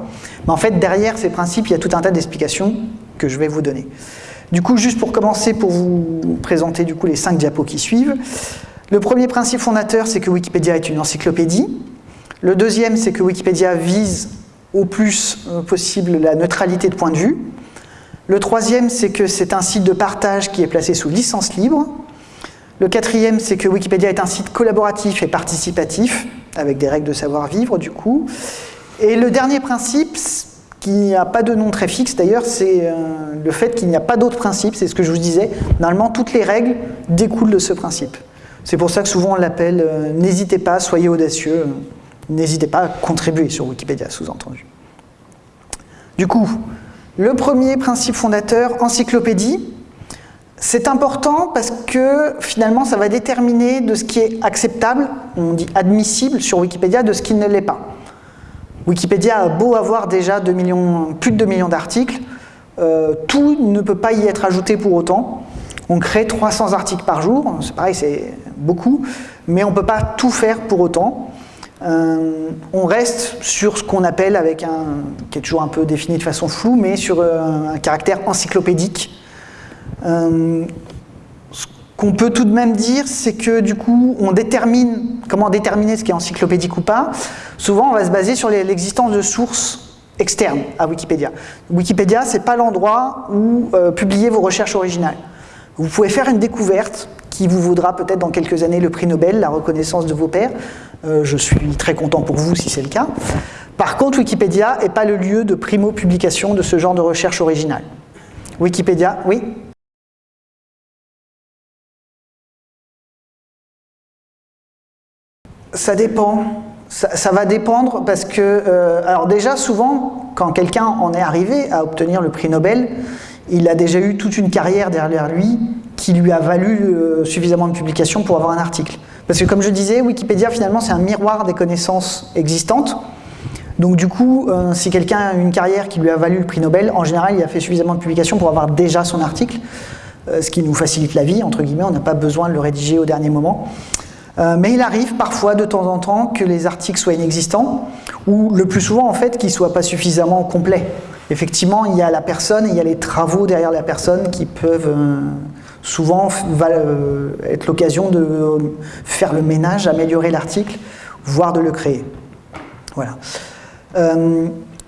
Mais en fait, derrière ces principes, il y a tout un tas d'explications que je vais vous donner. Du coup, juste pour commencer, pour vous présenter du coup les cinq diapos qui suivent. Le premier principe fondateur, c'est que Wikipédia est une encyclopédie. Le deuxième, c'est que Wikipédia vise au plus possible la neutralité de point de vue. Le troisième, c'est que c'est un site de partage qui est placé sous licence libre. Le quatrième, c'est que Wikipédia est un site collaboratif et participatif, avec des règles de savoir-vivre du coup. Et le dernier principe, qui n'a pas de nom très fixe d'ailleurs, c'est euh, le fait qu'il n'y a pas d'autres principes, c'est ce que je vous disais. Normalement, toutes les règles découlent de ce principe. C'est pour ça que souvent on l'appelle euh, n'hésitez pas, soyez audacieux, n'hésitez pas à contribuer sur Wikipédia, sous-entendu. Du coup, le premier principe fondateur, encyclopédie, c'est important parce que finalement ça va déterminer de ce qui est acceptable, on dit admissible sur Wikipédia, de ce qui ne l'est pas. Wikipédia a beau avoir déjà plus de 2 millions d'articles, euh, tout ne peut pas y être ajouté pour autant. On crée 300 articles par jour, c'est pareil, c'est beaucoup, mais on ne peut pas tout faire pour autant. Euh, on reste sur ce qu'on appelle, avec un, qui est toujours un peu défini de façon floue, mais sur euh, un, caractère encyclopédique. Euh, ce qu'on peut tout de même dire, c'est que du coup, on détermine, comment déterminer ce qui est encyclopédique ou pas. Souvent, on va se baser sur l'existence de sources externes à Wikipédia. Wikipédia, c'est pas l'endroit où publier vos recherches originales. Vous pouvez faire une découverte qui vous vaudra peut-être dans quelques années le prix Nobel, la reconnaissance de vos pairs, euh, je suis très content pour vous si c'est le cas. Par contre, Wikipédia n'est pas le lieu de primo-publication de ce genre de recherche originale. Wikipédia, oui Ça dépend. Ça, va dépendre parce que, euh, alors déjà souvent, quand quelqu'un en est arrivé à obtenir le prix Nobel, il a déjà eu toute une carrière derrière lui qui lui a valu euh, suffisamment de publications pour avoir un article. Parce que comme je disais, Wikipédia finalement c'est un miroir des connaissances existantes. Donc du coup, euh, si quelqu'un a une carrière qui lui a valu le prix Nobel, en général il a fait suffisamment de publications pour avoir déjà son article, euh, ce qui nous facilite la vie, entre guillemets, on n'a pas besoin de le rédiger au dernier moment. Mais il arrive parfois de temps en temps que les articles soient inexistants, ou le plus souvent en fait qu'ils ne soient pas suffisamment complets. Effectivement, il y a la personne et il y a les travaux derrière la personne qui peuvent euh, souvent euh, être l'occasion de faire le ménage, améliorer l'article, voire de le créer. Voilà.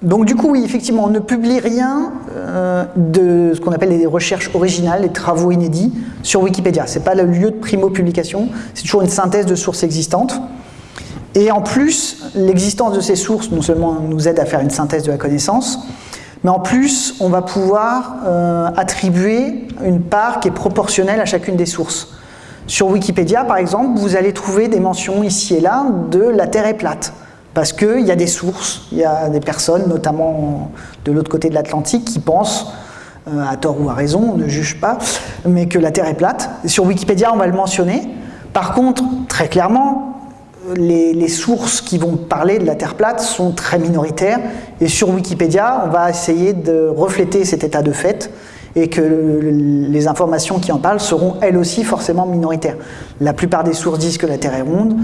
Donc du coup, oui, effectivement, on ne publie rien euh, de ce qu'on appelle les recherches originales, les travaux inédits sur Wikipédia. Ce n'est pas le lieu de primo-publication, c'est toujours une synthèse de sources existantes. Et en plus, l'existence de ces sources, non seulement nous aide à faire une synthèse de la connaissance, mais en plus, on va pouvoir euh, attribuer une part qui est proportionnelle à chacune des sources. Sur Wikipédia, par exemple, vous allez trouver des mentions ici et là de la Terre est plate. Parce qu'il y a des sources, il y a des personnes, notamment de l'autre côté de l'Atlantique, qui pensent, euh, à tort ou à raison, on ne juge pas, mais que la Terre est plate. Sur Wikipédia, on va le mentionner. Par contre, très clairement, les, sources qui vont parler de la Terre plate sont très minoritaires. Et sur Wikipédia, on va essayer de refléter cet état de fait et que les informations qui en parlent seront elles aussi forcément minoritaires. La plupart des sources disent que la Terre est ronde,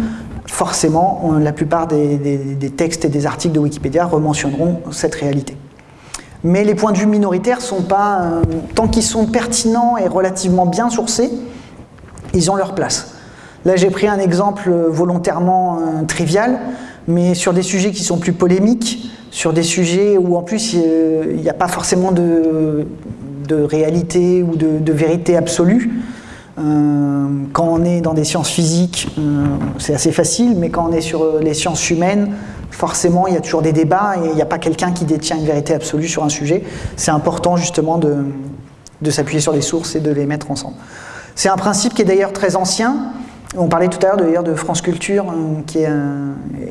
forcément, la plupart des, textes et des articles de Wikipédia rementionneront cette réalité. Mais les points de vue minoritaires sont pas, euh, tant qu'ils sont pertinents et relativement bien sourcés, ils ont leur place. Là, j'ai pris un exemple volontairement euh, trivial, mais sur des sujets qui sont plus polémiques, sur des sujets où en plus il n'y a pas forcément de, réalité ou de vérité absolue, euh, quand on est dans des sciences physiques, euh, c'est assez facile, mais quand on est sur euh, les sciences humaines, forcément, il y a toujours des débats et il n'y a pas quelqu'un qui détient une vérité absolue sur un sujet. C'est important justement de, de s'appuyer sur les sources et de les mettre ensemble. C'est un principe qui est d'ailleurs très ancien. On parlait tout à l'heure de France Culture, qui est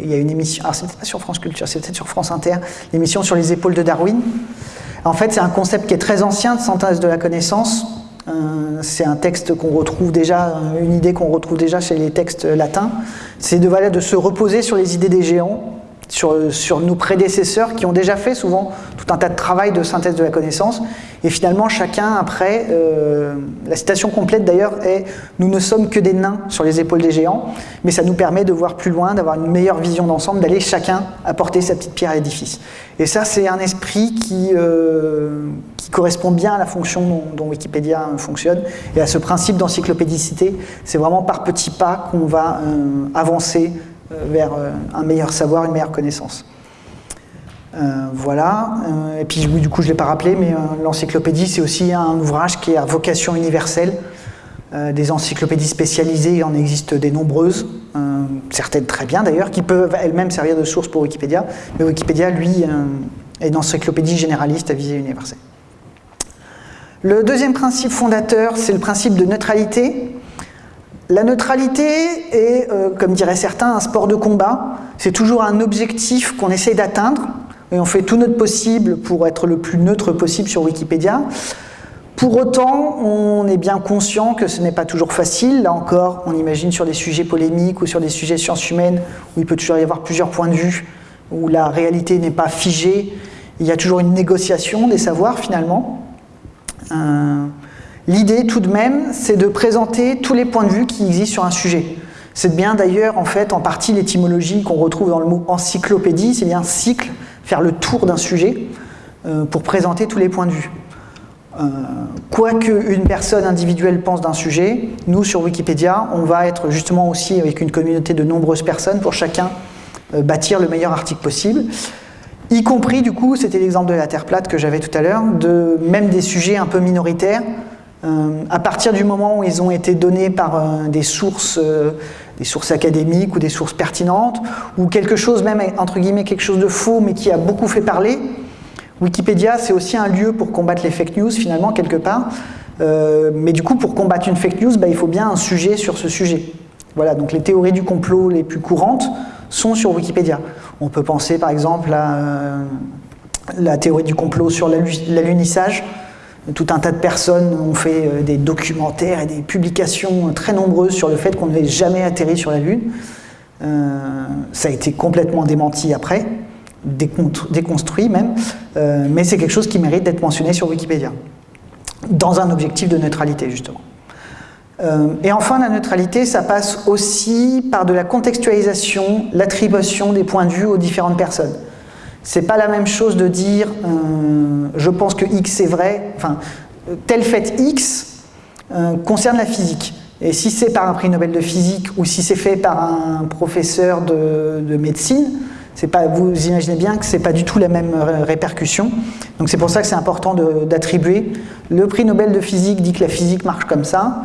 il y a une émission, alors c'était pas sur France Culture, c'est sur France Inter, l'émission sur les épaules de Darwin. En fait, c'est un concept qui est très ancien de synthèse de la connaissance, euh, c'est un texte qu'on retrouve déjà, une idée qu'on retrouve déjà chez les textes latins, c'est de, de se reposer sur les idées des géants, sur, nos prédécesseurs qui ont déjà fait souvent tout un tas de travail de synthèse de la connaissance. Et finalement, chacun, après, euh, la citation complète d'ailleurs est « Nous ne sommes que des nains sur les épaules des géants », mais ça nous permet de voir plus loin, d'avoir une meilleure vision d'ensemble, d'aller chacun apporter sa petite pierre à l'édifice. Et ça, c'est un esprit qui, euh, qui correspond bien à la fonction dont, Wikipédia fonctionne et à ce principe d'encyclopédicité. C'est vraiment par petits pas qu'on va euh, avancer vers euh, un meilleur savoir, une meilleure connaissance. voilà, et puis du coup je ne l'ai pas rappelé, mais l'encyclopédie c'est aussi un ouvrage qui a vocation universelle. des encyclopédies spécialisées, il en existe des nombreuses, certaines très bien d'ailleurs, qui peuvent elles-mêmes servir de source pour Wikipédia, mais Wikipédia, lui, est une encyclopédie généraliste à visée universelle. Le deuxième principe fondateur, c'est le principe de neutralité. La neutralité est, euh, comme diraient certains, un sport de combat. C'est toujours un objectif qu'on essaie d'atteindre, et on fait tout notre possible pour être le plus neutre possible sur Wikipédia. Pour autant, on est bien conscient que ce n'est pas toujours facile. Là encore, on imagine sur des sujets polémiques ou sur des sujets sciences humaines, où il peut toujours y avoir plusieurs points de vue, où la réalité n'est pas figée. Il y a toujours une négociation des savoirs, finalement. Euh, l'idée tout de même, c'est de présenter tous les points de vue qui existent sur un sujet. C'est bien d'ailleurs en fait en partie l'étymologie qu'on retrouve dans le mot encyclopédie, c'est bien cycle, faire le tour d'un sujet euh, pour présenter tous les points de vue. Euh, quoi qu'une personne individuelle pense d'un sujet, nous sur Wikipédia, on va être justement aussi avec une communauté de nombreuses personnes pour chacun bâtir le meilleur article possible. Y compris, du coup, c'était l'exemple de la Terre plate que j'avais tout à l'heure, de même des sujets un peu minoritaires, euh, à partir du moment où ils ont été donnés par euh, des, sources, euh, des sources académiques ou des sources pertinentes, ou quelque chose même, entre guillemets, quelque chose de faux, mais qui a beaucoup fait parler, Wikipédia, c'est aussi un lieu pour combattre les fake news, finalement, quelque part. mais du coup, pour combattre une fake news, bah, il faut bien un sujet sur ce sujet. Voilà, donc les théories du complot les plus courantes sont sur Wikipédia. On peut penser par exemple à euh, la théorie du complot sur l'alunissage. Tout un tas de personnes ont fait euh, des documentaires et des publications très nombreuses sur le fait qu'on n'avait jamais atterri sur la Lune. Euh, ça a été complètement démenti après, déconstruit même, euh, mais c'est quelque chose qui mérite d'être mentionné sur Wikipédia, dans un objectif de neutralité justement. et enfin, la neutralité, ça passe aussi par de la contextualisation, l'attribution des points de vue aux différentes personnes. C'est pas la même chose de dire euh, je pense que X est vrai, enfin, tel fait X euh, concerne la physique. Et si c'est par un prix Nobel de physique ou si c'est fait par un professeur de, médecine, pas, vous imaginez bien que ce n'est pas du tout la même répercussion. Donc c'est pour ça que c'est important d'attribuer. Le prix Nobel de physique dit que la physique marche comme ça.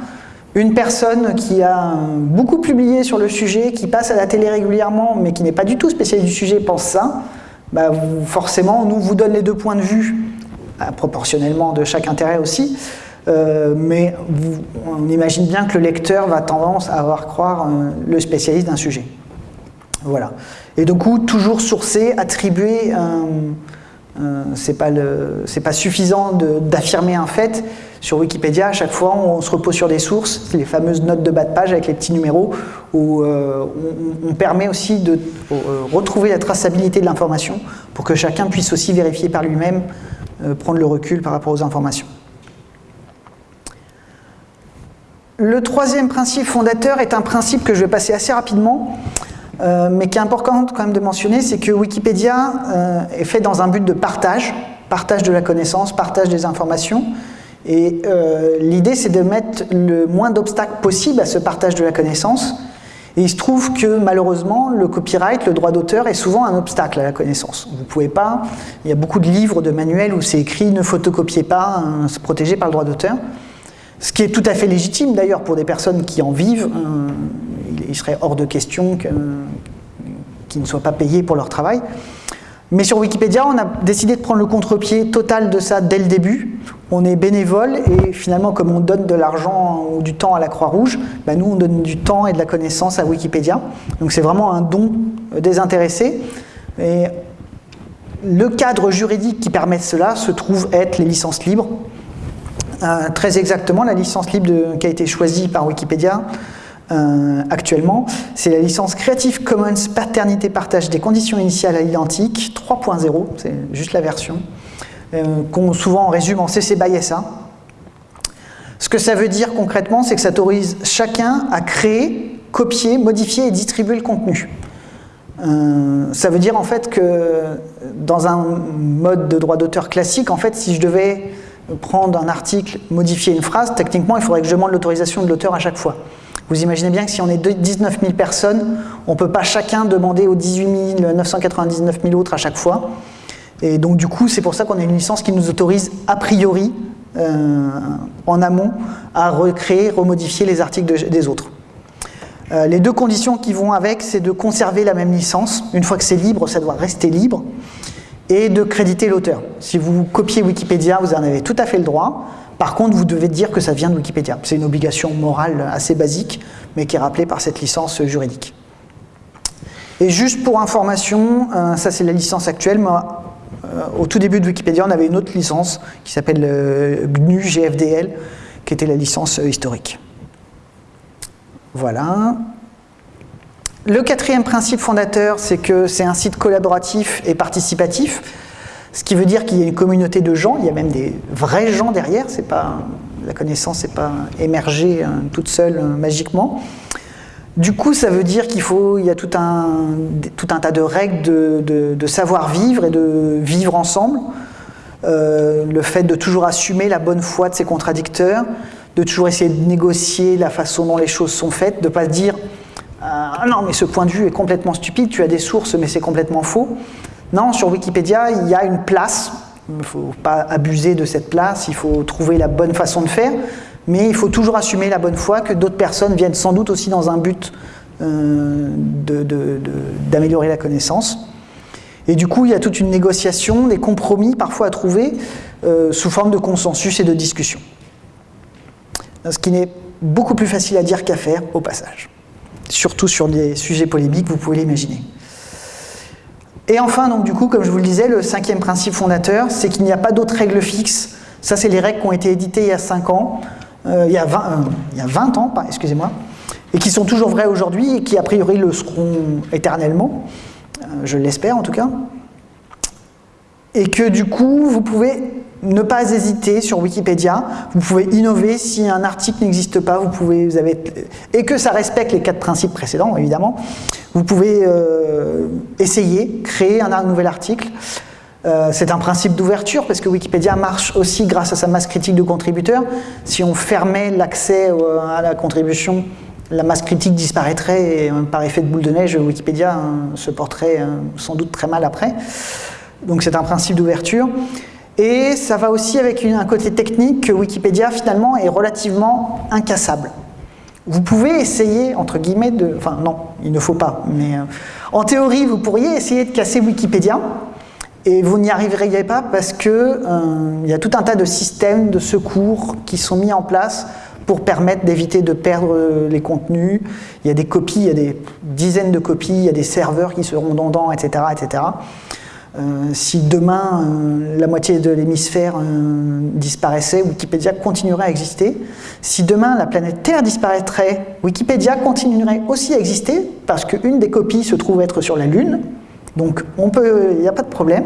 Une personne qui a beaucoup publié sur le sujet, qui passe à la télé régulièrement, mais qui n'est pas du tout spécialiste du sujet, pense ça. Bah, forcément, nous vous donne les deux points de vue, bah, proportionnellement de chaque intérêt aussi, euh, mais on imagine bien que le lecteur va tendance à avoir croire euh, le spécialiste d'un sujet. Voilà. Et du coup, toujours sourcer, attribuer, euh, c'est pas, suffisant d'affirmer un fait, sur Wikipédia, à chaque fois, on se repose sur des sources, les fameuses notes de bas de page avec les petits numéros, où euh, on, permet aussi de euh, retrouver la traçabilité de l'information pour que chacun puisse aussi vérifier par lui-même, prendre le recul par rapport aux informations. Le troisième principe fondateur est un principe que je vais passer assez rapidement, mais qui est important quand même de mentionner, c'est que Wikipédia est fait dans un but de partage, partage de la connaissance, partage des informations, et euh, l'idée, c'est de mettre le moins d'obstacles possible à ce partage de la connaissance. Et il se trouve que malheureusement, le copyright, le droit d'auteur, est souvent un obstacle à la connaissance. Vous ne pouvez pas, il y a beaucoup de livres, de manuels où c'est écrit « ne photocopiez pas, hein, c'est protégé par le droit d'auteur ». Ce qui est tout à fait légitime d'ailleurs pour des personnes qui en vivent. Hein. Il serait hors de question qu'ils ne soient pas payés pour leur travail. Mais sur Wikipédia, on a décidé de prendre le contre-pied total de ça dès le début. On est bénévole et finalement, comme on donne de l'argent ou du temps à la Croix-Rouge, bah, nous, on donne du temps et de la connaissance à Wikipédia. Donc c'est vraiment un don désintéressé. Et le cadre juridique qui permet cela se trouve être les licences libres. Euh, très exactement, la licence libre qui a été choisie par Wikipédia, euh, actuellement, c'est la licence Creative Commons Paternité Partage des conditions initiales à l'identique 3.0, c'est juste la version, euh, qu'on souvent résume en CC by SA. Ce que ça veut dire concrètement, c'est que ça autorise chacun à créer, copier, modifier et distribuer le contenu. Euh, ça veut dire en fait que dans un mode de droit d'auteur classique, en fait, si je devais prendre un article, modifier une phrase, techniquement, il faudrait que je demande l'autorisation de l'auteur à chaque fois. Vous imaginez bien que si on est 19 000 personnes, on ne peut pas chacun demander aux 18 999 000 autres à chaque fois. Et donc du coup, c'est pour ça qu'on a une licence qui nous autorise a priori, euh, en amont, à recréer, remodifier les articles des autres. Euh, les deux conditions qui vont avec, c'est de conserver la même licence. Une fois que c'est libre, ça doit rester libre. Et de créditer l'auteur. Si vous copiez Wikipédia, vous en avez tout à fait le droit. Par contre, vous devez dire que ça vient de Wikipédia. C'est une obligation morale assez basique, mais qui est rappelée par cette licence juridique. Et juste pour information, euh, ça c'est la licence actuelle, euh, au tout début de Wikipédia, on avait une autre licence qui s'appelle euh, GNU GFDL, qui était la licence historique. Voilà. Le quatrième principe fondateur, c'est que c'est un site collaboratif et participatif. Ce qui veut dire qu'il y a une communauté de gens, il y a même des vrais gens derrière, c'est pas, la connaissance n'est pas émergée toute seule euh, magiquement. Du coup, ça veut dire qu'il faut, il y a tout un, tas de règles de, savoir-vivre et de vivre ensemble. Euh, le fait de toujours assumer la bonne foi de ses contradicteurs, de toujours essayer de négocier la façon dont les choses sont faites, de ne pas se dire ah non mais ce point de vue est complètement stupide, tu as des sources mais c'est complètement faux ». Non, sur Wikipédia, il y a une place. Il ne faut pas abuser de cette place, il faut trouver la bonne façon de faire, mais il faut toujours assumer la bonne foi que d'autres personnes viennent sans doute aussi dans un but euh, d'améliorer la connaissance. Et du coup, il y a toute une négociation, des compromis parfois à trouver euh, sous forme de consensus et de discussion. Ce qui n'est beaucoup plus facile à dire qu'à faire au passage. Surtout sur des sujets polémiques, vous pouvez l'imaginer. Et enfin, donc du coup, comme je vous le disais, le cinquième principe fondateur, c'est qu'il n'y a pas d'autres règles fixes Ça, c'est les règles qui ont été éditées il y a 5 ans, euh, il, y a 20, il y a 20 ans, excusez-moi, et qui sont toujours vraies aujourd'hui et qui, a priori, le seront éternellement, je l'espère en tout cas. Et que du coup, vous pouvez ne pas hésiter sur Wikipédia. Vous pouvez innover si un article n'existe pas, vous pouvez, et que ça respecte les quatre principes précédents, évidemment. Vous pouvez euh, essayer, créer un, nouvel article. Euh, c'est un principe d'ouverture parce que Wikipédia marche aussi grâce à sa masse critique de contributeurs. Si on fermait l'accès à la contribution, la masse critique disparaîtrait et euh, par effet de boule de neige, Wikipédia se porterait sans doute très mal après. Donc c'est un principe d'ouverture. Et ça va aussi avec un côté technique que Wikipédia finalement est relativement incassable. Vous pouvez essayer, entre guillemets, de... Enfin non, il ne faut pas, mais euh, en théorie, vous pourriez essayer de casser Wikipédia, et vous n'y arriveriez pas parce qu'il euh, y a tout un tas de systèmes de secours qui sont mis en place pour permettre d'éviter de perdre les contenus. Il y a des copies, il y a des dizaines de copies, il y a des serveurs qui seront redondants, etc. etc. Euh, si demain euh, la moitié de l'hémisphère euh, disparaissait, Wikipédia continuerait à exister. Si demain la planète Terre disparaîtrait, Wikipédia continuerait aussi à exister parce qu'une des copies se trouve être sur la Lune. Donc il n'y a pas de problème.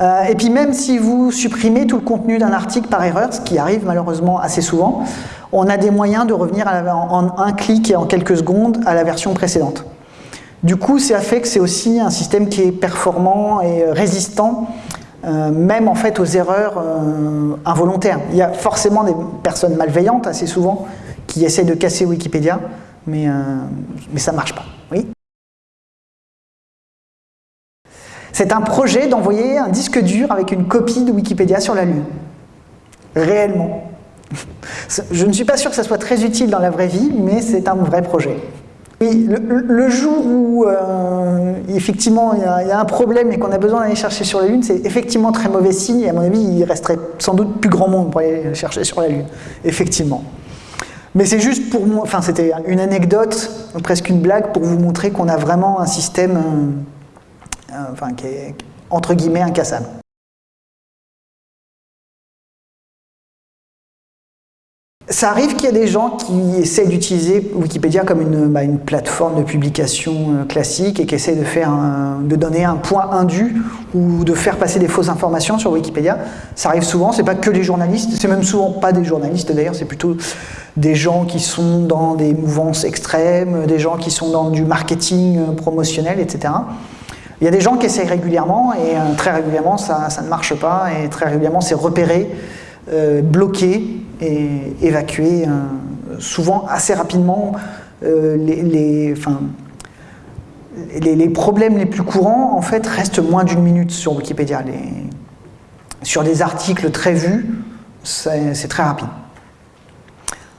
et puis même si vous supprimez tout le contenu d'un article par erreur, ce qui arrive malheureusement assez souvent, on a des moyens de revenir en un clic et en quelques secondes à la version précédente. Du coup, ça fait que c'est aussi un système qui est performant et résistant, euh, même en fait aux erreurs euh, involontaires. Il y a forcément des personnes malveillantes, assez souvent, qui essaient de casser Wikipédia, mais, euh, mais ça ne marche pas. Oui c'est un projet d'envoyer un disque dur avec une copie de Wikipédia sur la Lune. Réellement. Je ne suis pas sûr que ça soit très utile dans la vraie vie, mais c'est un vrai projet. Oui, le, jour où euh, effectivement il y, a, un problème et qu'on a besoin d'aller chercher sur la Lune, c'est effectivement très mauvais signe et à mon avis il resterait sans doute plus grand monde pour aller chercher sur la Lune, effectivement. Mais c'est juste pour moi, enfin c'était une anecdote, presque une blague pour vous montrer qu'on a vraiment un système euh, euh, enfin, qui est entre guillemets incassable. Ça arrive qu'il y ait des gens qui essaient d'utiliser Wikipédia comme une, bah, plateforme de publication euh, classique et qui essaient de, faire de donner un point indu ou de faire passer des fausses informations sur Wikipédia. Ça arrive souvent, c'est pas que les journalistes, c'est même souvent pas des journalistes d'ailleurs, c'est plutôt des gens qui sont dans des mouvances extrêmes, des gens qui sont dans du marketing euh, promotionnel, etc. Il y a des gens qui essayent régulièrement et euh, très régulièrement ça, ne marche pas et très régulièrement c'est repéré, bloqué et évacuer euh, souvent assez rapidement euh, les, problèmes les plus courants en fait restent moins d'une minute sur Wikipédia. sur des articles très vus, c'est très rapide.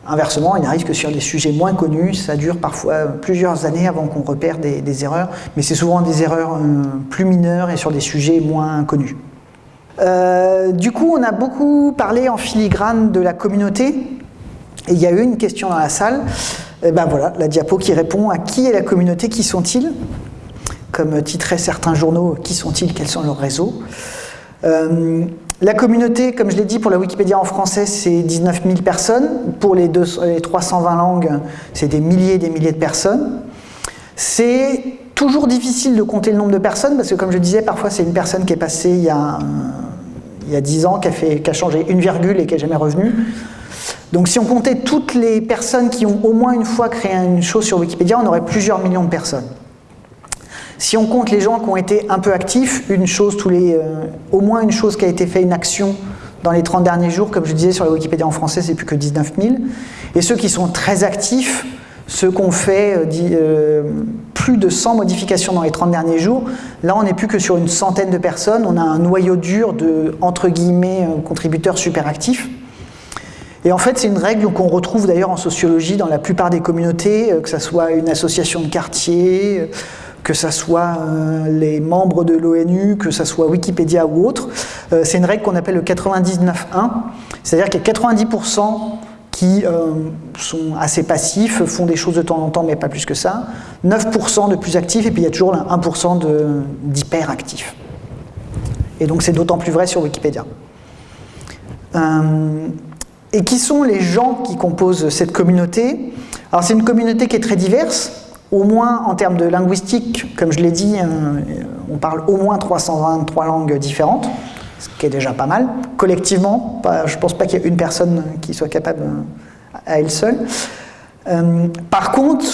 Inversement, il arrive que sur des sujets moins connus, ça dure parfois plusieurs années avant qu'on repère des, erreurs, mais c'est souvent des erreurs euh, plus mineures et sur des sujets moins connus. Euh, du coup, on a beaucoup parlé en filigrane de la communauté. Et il y a eu une question dans la salle. Et ben voilà, la diapo qui répond à qui est la communauté, qui sont-ils? Comme titraient certains journaux, qui sont-ils, quels sont leurs réseaux? Euh, La communauté, comme je l'ai dit, pour la Wikipédia en français, c'est 19 000 personnes. Pour les, les 320 langues, c'est des milliers et des milliers de personnes. C'est toujours difficile de compter le nombre de personnes, parce que comme je disais, parfois c'est une personne qui est passée il y a il y a 10 ans, qui a, changé une virgule et qui n'est jamais revenu. Donc si on comptait toutes les personnes qui ont au moins une fois créé une chose sur Wikipédia, on aurait plusieurs millions de personnes. Si on compte les gens qui ont été un peu actifs, une chose tous les, euh, au moins une chose qui a été fait, une action dans les 30 derniers jours, comme je disais sur la Wikipédia en français, c'est plus que 19 000. Et ceux qui sont très actifs, ceux qui ont fait euh, euh, plus de 100 modifications dans les 30 derniers jours, là on n'est plus que sur une centaine de personnes, on a un noyau dur de, entre guillemets, euh, contributeurs super actifs. Et en fait c'est une règle qu'on retrouve d'ailleurs en sociologie dans la plupart des communautés, que ce soit une association de quartier, que ce soit les membres de l'ONU, que ce soit Wikipédia ou autre. C'est une règle qu'on appelle le 99-1, c'est-à-dire qu'il y a 90% qui euh, sont assez passifs, font des choses de temps en temps, mais pas plus que ça. 9% de plus actifs, et puis il y a toujours 1% d'hyperactifs. Et donc c'est d'autant plus vrai sur Wikipédia. Euh, et qui sont les gens qui composent cette communauté? Alors c'est une communauté qui est très diverse, au moins en termes de linguistique, comme je l'ai dit, euh, on parle au moins 323 langues différentes, ce qui est déjà pas mal. Collectivement, je ne pense pas qu'il y ait une personne qui soit capable euh, à elle seule. par contre,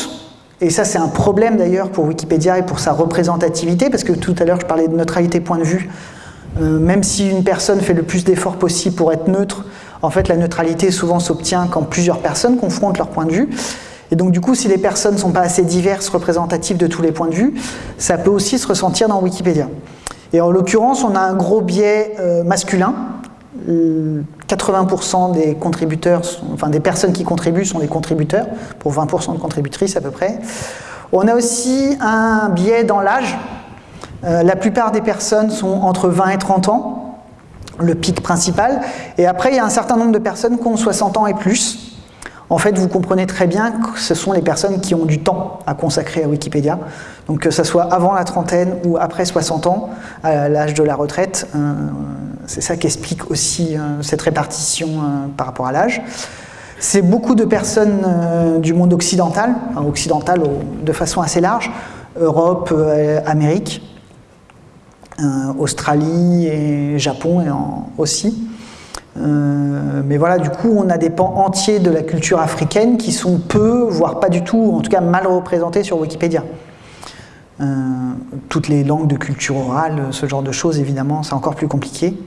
et ça c'est un problème d'ailleurs pour Wikipédia et pour sa représentativité, parce que tout à l'heure je parlais de neutralité point de vue, euh, même si une personne fait le plus d'efforts possible pour être neutre, en fait la neutralité souvent s'obtient quand plusieurs personnes confrontent leur point de vue. Et donc du coup, si les personnes ne sont pas assez diverses, représentatives de tous les points de vue, ça peut aussi se ressentir dans Wikipédia. Et en l'occurrence, on a un gros biais euh, masculin. 80% des contributeurs, enfin des personnes qui contribuent sont des contributeurs, pour 20% de contributrices à peu près. On a aussi un biais dans l'âge, euh, la plupart des personnes sont entre 20 et 30 ans, le pic principal. Et après, il y a un certain nombre de personnes qui ont 60 ans et plus. En fait, vous comprenez très bien que ce sont les personnes qui ont du temps à consacrer à Wikipédia. Donc que ce soit avant la trentaine ou après 60 ans, à l'âge de la retraite, euh, c'est ça qui explique aussi euh, cette répartition par rapport à l'âge. C'est beaucoup de personnes du monde occidental, occidental de façon assez large, Europe, Amérique, euh, Australie et Japon aussi. Euh, mais voilà, du coup, on a des pans entiers de la culture africaine qui sont peu, voire pas du tout, en tout cas mal représentés sur Wikipédia. Euh, toutes les langues de culture orale, ce genre de choses, évidemment, c'est encore plus compliqué.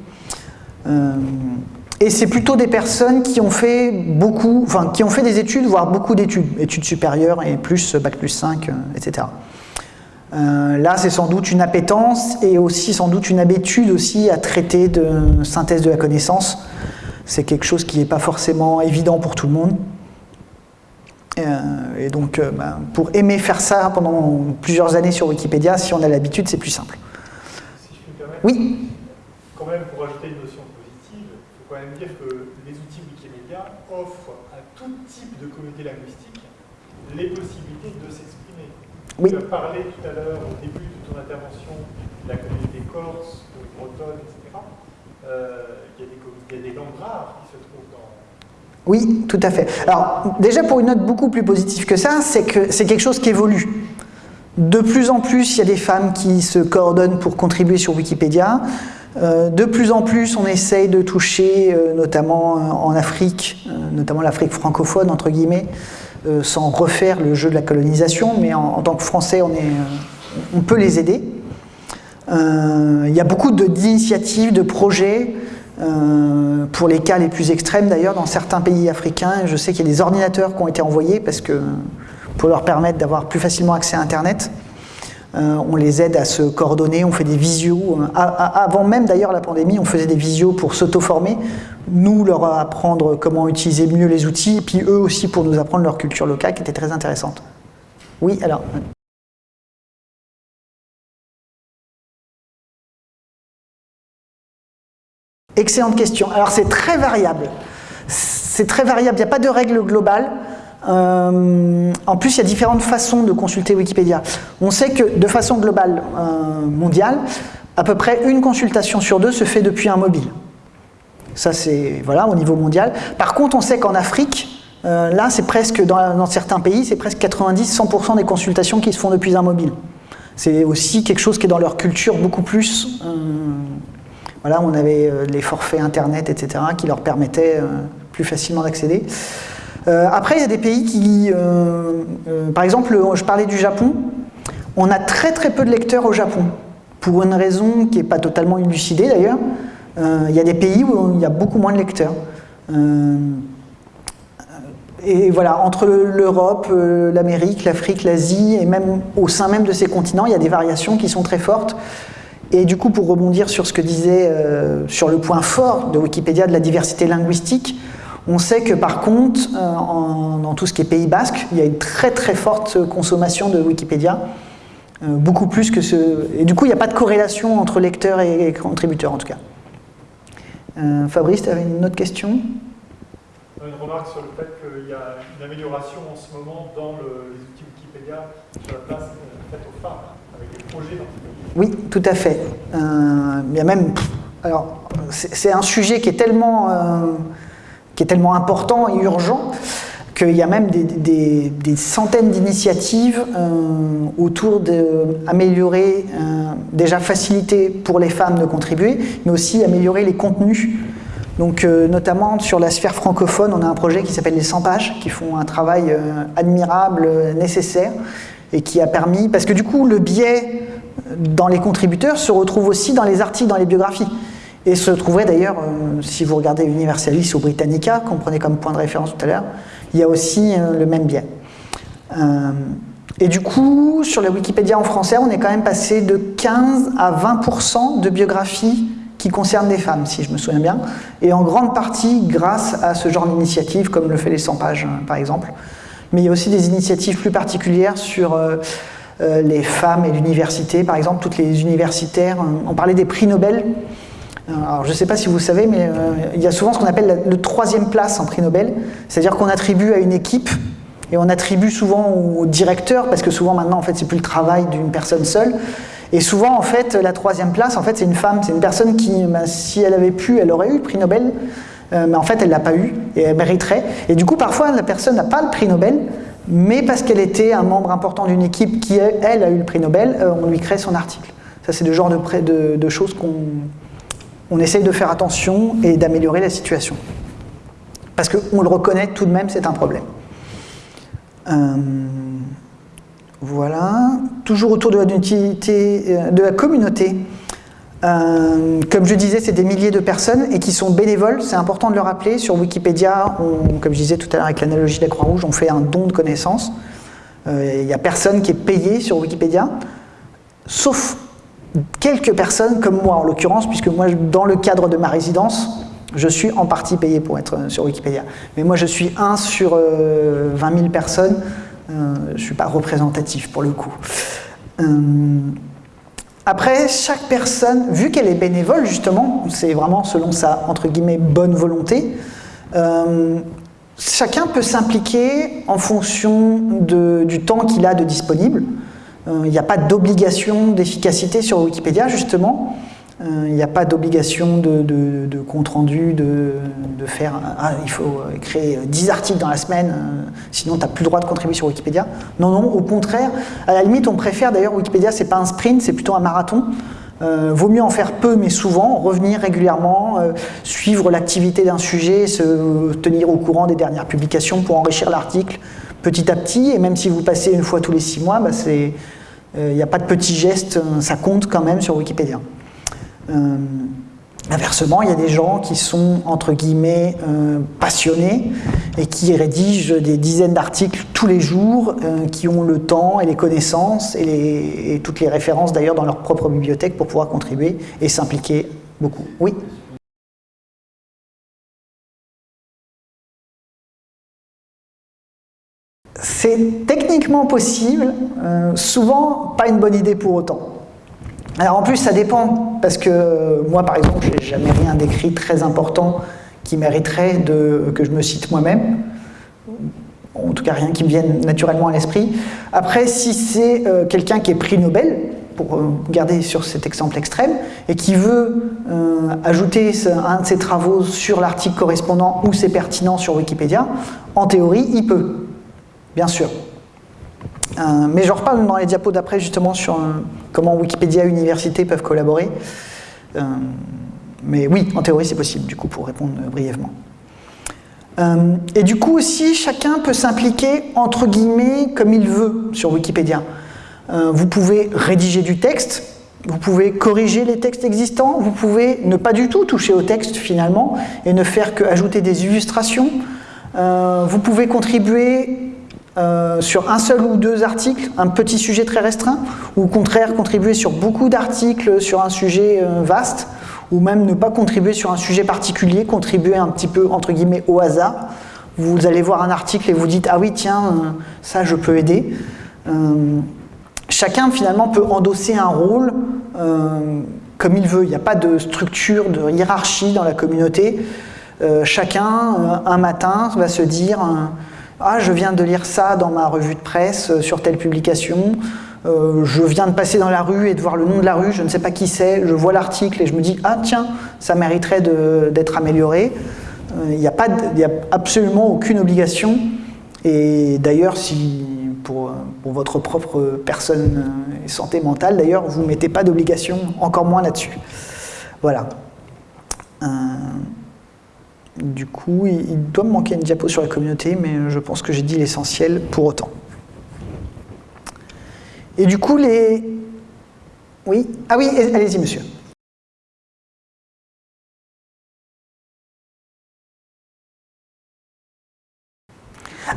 et c'est plutôt des personnes qui ont fait beaucoup, enfin, qui ont fait des études, voire beaucoup d'études, études supérieures et plus, bac plus 5, etc. Euh, là, c'est sans doute une appétence et aussi sans doute une habitude aussi à traiter de synthèse de la connaissance. C'est quelque chose qui n'est pas forcément évident pour tout le monde. Euh, et donc, euh, ben, pour aimer faire ça pendant plusieurs années sur Wikipédia, si on a l'habitude, c'est plus simple. Oui quand même, pour ajouter une notion positive, il faut quand même dire que les outils Wikimedia offrent à tout type de communauté linguistique les possibilités de s'exprimer oui. Tu as parlé tout à l'heure, au début de ton intervention, de la communauté corse, bretonne, etc. Euh, il, y a des, langues rares qui se trouvent dans... Oui, tout à fait. Alors, déjà pour une note beaucoup plus positive que ça, c'est que c'est quelque chose qui évolue. De plus en plus, il y a des femmes qui se coordonnent pour contribuer sur Wikipédia. Euh, de plus en plus, on essaye de toucher, euh, notamment en Afrique, notamment l'Afrique francophone, entre guillemets, euh, sans refaire le jeu de la colonisation, mais en, tant que Français, on, euh, peut les aider. Euh, il y a beaucoup d'initiatives, de, projets, pour les cas les plus extrêmes d'ailleurs, dans certains pays africains. Je sais qu'il y a des ordinateurs qui ont été envoyés parce que, pour leur permettre d'avoir plus facilement accès à Internet. On les aide à se coordonner, on fait des visios. avant même d'ailleurs la pandémie, on faisait des visios pour s'auto-former, nous leur apprendre comment utiliser mieux les outils, et puis eux aussi pour nous apprendre leur culture locale qui était très intéressante. Oui, alors Excellente question. Alors c'est très variable. C'est très variable, il n'y a pas de règle globale. Euh, en plus, il y a différentes façons de consulter Wikipédia. On sait que de façon globale euh, mondiale, à peu près une consultation sur deux se fait depuis un mobile. Ça, c'est voilà, au niveau mondial. Par contre, on sait qu'en Afrique, euh, là, c'est presque, dans, certains pays, c'est presque 90-100% des consultations qui se font depuis un mobile. C'est aussi quelque chose qui est dans leur culture beaucoup plus. Voilà, on avait les forfaits Internet, etc., qui leur permettaient plus facilement d'accéder. Après, il y a des pays qui, par exemple, je parlais du Japon, on a très très peu de lecteurs au Japon, pour une raison qui n'est pas totalement élucidée d'ailleurs, euh, il y a des pays où il y a beaucoup moins de lecteurs. Euh, et voilà, entre l'Europe, euh, l'Amérique, l'Afrique, l'Asie, et même au sein même de ces continents, il y a des variations qui sont très fortes. Et du coup, pour rebondir sur ce que disait, sur le point fort de Wikipédia de la diversité linguistique, on sait que par contre, dans tout ce qui est Pays Basque, il y a une très très forte consommation de Wikipédia, beaucoup plus que ce... Et du coup, il n'y a pas de corrélation entre lecteurs et contributeurs en tout cas. Euh, Fabrice, tu avais une autre question? Une remarque sur le fait qu'il y a une amélioration en ce moment dans les outils Wikipédia sur la place euh, faite aux femmes, avec des projets dans Oui, tout à fait. Euh, il y a même, alors, c'est un sujet qui est tellement, qui est tellement important et urgent qu'il y a même des, centaines d'initiatives autour d'améliorer, déjà faciliter pour les femmes de contribuer, mais aussi améliorer les contenus donc, euh, notamment sur la sphère francophone, on a un projet qui s'appelle les 100 pages, qui font un travail euh, admirable, euh, nécessaire, et qui a permis... Parce que du coup, le biais dans les contributeurs se retrouve aussi dans les articles, dans les biographies. Et se trouverait d'ailleurs, si vous regardez Universalis ou Britannica, qu'on prenait comme point de référence tout à l'heure, il y a aussi le même biais. et du coup, sur la Wikipédia en français, on est quand même passé de 15 à 20% de biographies qui concerne des femmes, si je me souviens bien, et en grande partie grâce à ce genre d'initiative, comme le fait les 100 pages, hein, par exemple. Mais il y a aussi des initiatives plus particulières sur euh, euh, les femmes et l'université, par exemple, toutes les universitaires. On parlait des prix Nobel. Alors, je ne sais pas si vous savez, mais euh, il y a souvent ce qu'on appelle le troisième place en prix Nobel, c'est-à-dire qu'on attribue à une équipe et on attribue souvent au directeur, parce que souvent maintenant, en fait, c'est plus le travail d'une personne seule, et souvent, en fait, la troisième place, en fait, c'est une femme, c'est une personne qui, ben, si elle avait pu, elle aurait eu le prix Nobel, euh, mais en fait, elle ne l'a pas eu, et elle mériterait. Et du coup, parfois, la personne n'a pas le prix Nobel, mais parce qu'elle était un membre important d'une équipe qui, elle, a eu le prix Nobel, euh, on lui crée son article. Ça, c'est le genre de, de, choses qu'on on essaye de faire attention et d'améliorer la situation. Parce qu'on le reconnaît tout de même, c'est un problème. Euh, voilà. Toujours autour de la, euh, de la communauté. Euh, comme je disais, c'est des milliers de personnes et qui sont bénévoles, c'est important de le rappeler. Sur Wikipédia, comme je disais tout à l'heure avec l'analogie de la Croix-Rouge, on fait un don de connaissances. Il n'y a personne qui est payé sur Wikipédia, sauf quelques personnes comme moi en l'occurrence, puisque moi, dans le cadre de ma résidence, je suis en partie payé pour être sur Wikipédia. Mais moi, je suis un sur 20 000 personnes euh, je ne suis pas représentatif pour le coup. Euh, après, chaque personne, vu qu'elle est bénévole justement, c'est vraiment selon sa entre guillemets bonne volonté, euh, chacun peut s'impliquer en fonction du temps qu'il a de disponible. Il n'y a pas d'obligation d'efficacité sur Wikipédia justement. Euh, il n'y a pas d'obligation de, compte rendu, de, faire ah, il faut créer 10 articles dans la semaine, euh, sinon tu n'as plus le droit de contribuer sur Wikipédia. Non, non, au contraire, à la limite, on préfère d'ailleurs Wikipédia, c'est pas un sprint, c'est plutôt un marathon. Euh, vaut mieux en faire peu mais souvent, revenir régulièrement, suivre l'activité d'un sujet, se tenir au courant des dernières publications pour enrichir l'article petit à petit. Et même si vous passez une fois tous les six mois, bah, il n'y a pas de petits gestes, ça compte quand même sur Wikipédia. Euh, inversement, il y a des gens qui sont, entre guillemets, euh, passionnés et qui rédigent des dizaines d'articles tous les jours, euh, qui ont le temps et les connaissances et, toutes les références d'ailleurs dans leur propre bibliothèque pour pouvoir contribuer et s'impliquer beaucoup. Oui? C'est techniquement possible, souvent pas une bonne idée pour autant. Alors en plus, ça dépend, parce que moi, par exemple, je n'ai jamais rien d'écrit très important qui mériterait de, que je me cite moi-même. En tout cas, rien qui me vienne naturellement à l'esprit. Après, si c'est euh, quelqu'un qui est prix Nobel, pour euh, garder sur cet exemple extrême, et qui veut euh, ajouter un de ses travaux sur l'article correspondant où c'est pertinent sur Wikipédia, en théorie, il peut, bien sûr. Euh, mais je reparle dans les diapos d'après justement sur euh, comment Wikipédia et université peuvent collaborer. Euh, mais oui, en théorie c'est possible, du coup, pour répondre brièvement. et du coup aussi, chacun peut s'impliquer entre guillemets comme il veut sur Wikipédia. vous pouvez rédiger du texte, vous pouvez corriger les textes existants, vous pouvez ne pas du tout toucher au texte finalement et ne faire qu'ajouter des illustrations. vous pouvez contribuer euh, sur un seul ou deux articles, un petit sujet très restreint, ou au contraire contribuer sur beaucoup d'articles sur un sujet euh, vaste, ou même ne pas contribuer sur un sujet particulier, contribuer un petit peu entre guillemets au hasard. Vous allez voir un article et vous dites « Ah oui, tiens, euh, ça je peux aider Chacun finalement peut endosser un rôle comme il veut. Il n'y a pas de structure, de hiérarchie dans la communauté. chacun, un matin, va se dire ah, je viens de lire ça dans ma revue de presse euh, sur telle publication, Euh, je viens de passer dans la rue et de voir le nom de la rue, je ne sais pas qui c'est, je vois l'article et je me dis ah tiens, ça mériterait d'être amélioré. Euh, il n'y a, a absolument aucune obligation. Et d'ailleurs, si pour, votre propre personne et santé mentale, d'ailleurs, vous ne mettez pas d'obligation, encore moins là-dessus. Voilà. Du coup, il, doit me manquer une diapo sur la communauté, mais je pense que j'ai dit l'essentiel pour autant. Et du coup, les... Oui Ah oui, allez-y, monsieur.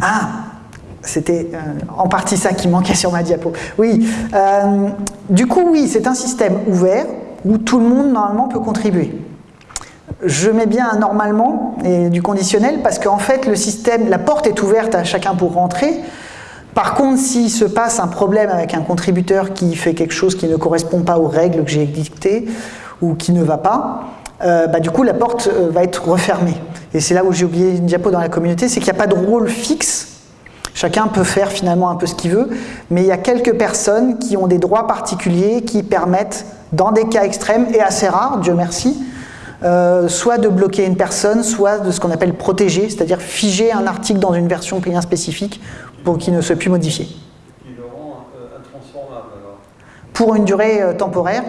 Ah c'était euh, en partie ça qui manquait sur ma diapo. Oui, euh, du coup, oui, c'est un système ouvert où tout le monde, normalement, peut contribuer. Je mets bien normalement et du conditionnel parce qu'en fait, le système, la porte est ouverte à chacun pour rentrer. Par contre, s'il se passe un problème avec un contributeur qui fait quelque chose qui ne correspond pas aux règles que j'ai dictées ou qui ne va pas, euh, bah, du coup, la porte euh, va être refermée. Et c'est là où j'ai oublié une diapo dans la communauté, c'est qu'il n'y a pas de rôle fixe Chacun peut faire finalement un peu ce qu'il veut, mais il y a quelques personnes qui ont des droits particuliers qui permettent, dans des cas extrêmes et assez rares, Dieu merci, euh, soit de bloquer une personne, soit de ce qu'on appelle protéger, c'est-à-dire figer un article dans une version bien spécifique pour qu'il ne soit plus modifié. Qui le rend euh, intransformable alors. Pour une durée euh, temporaire,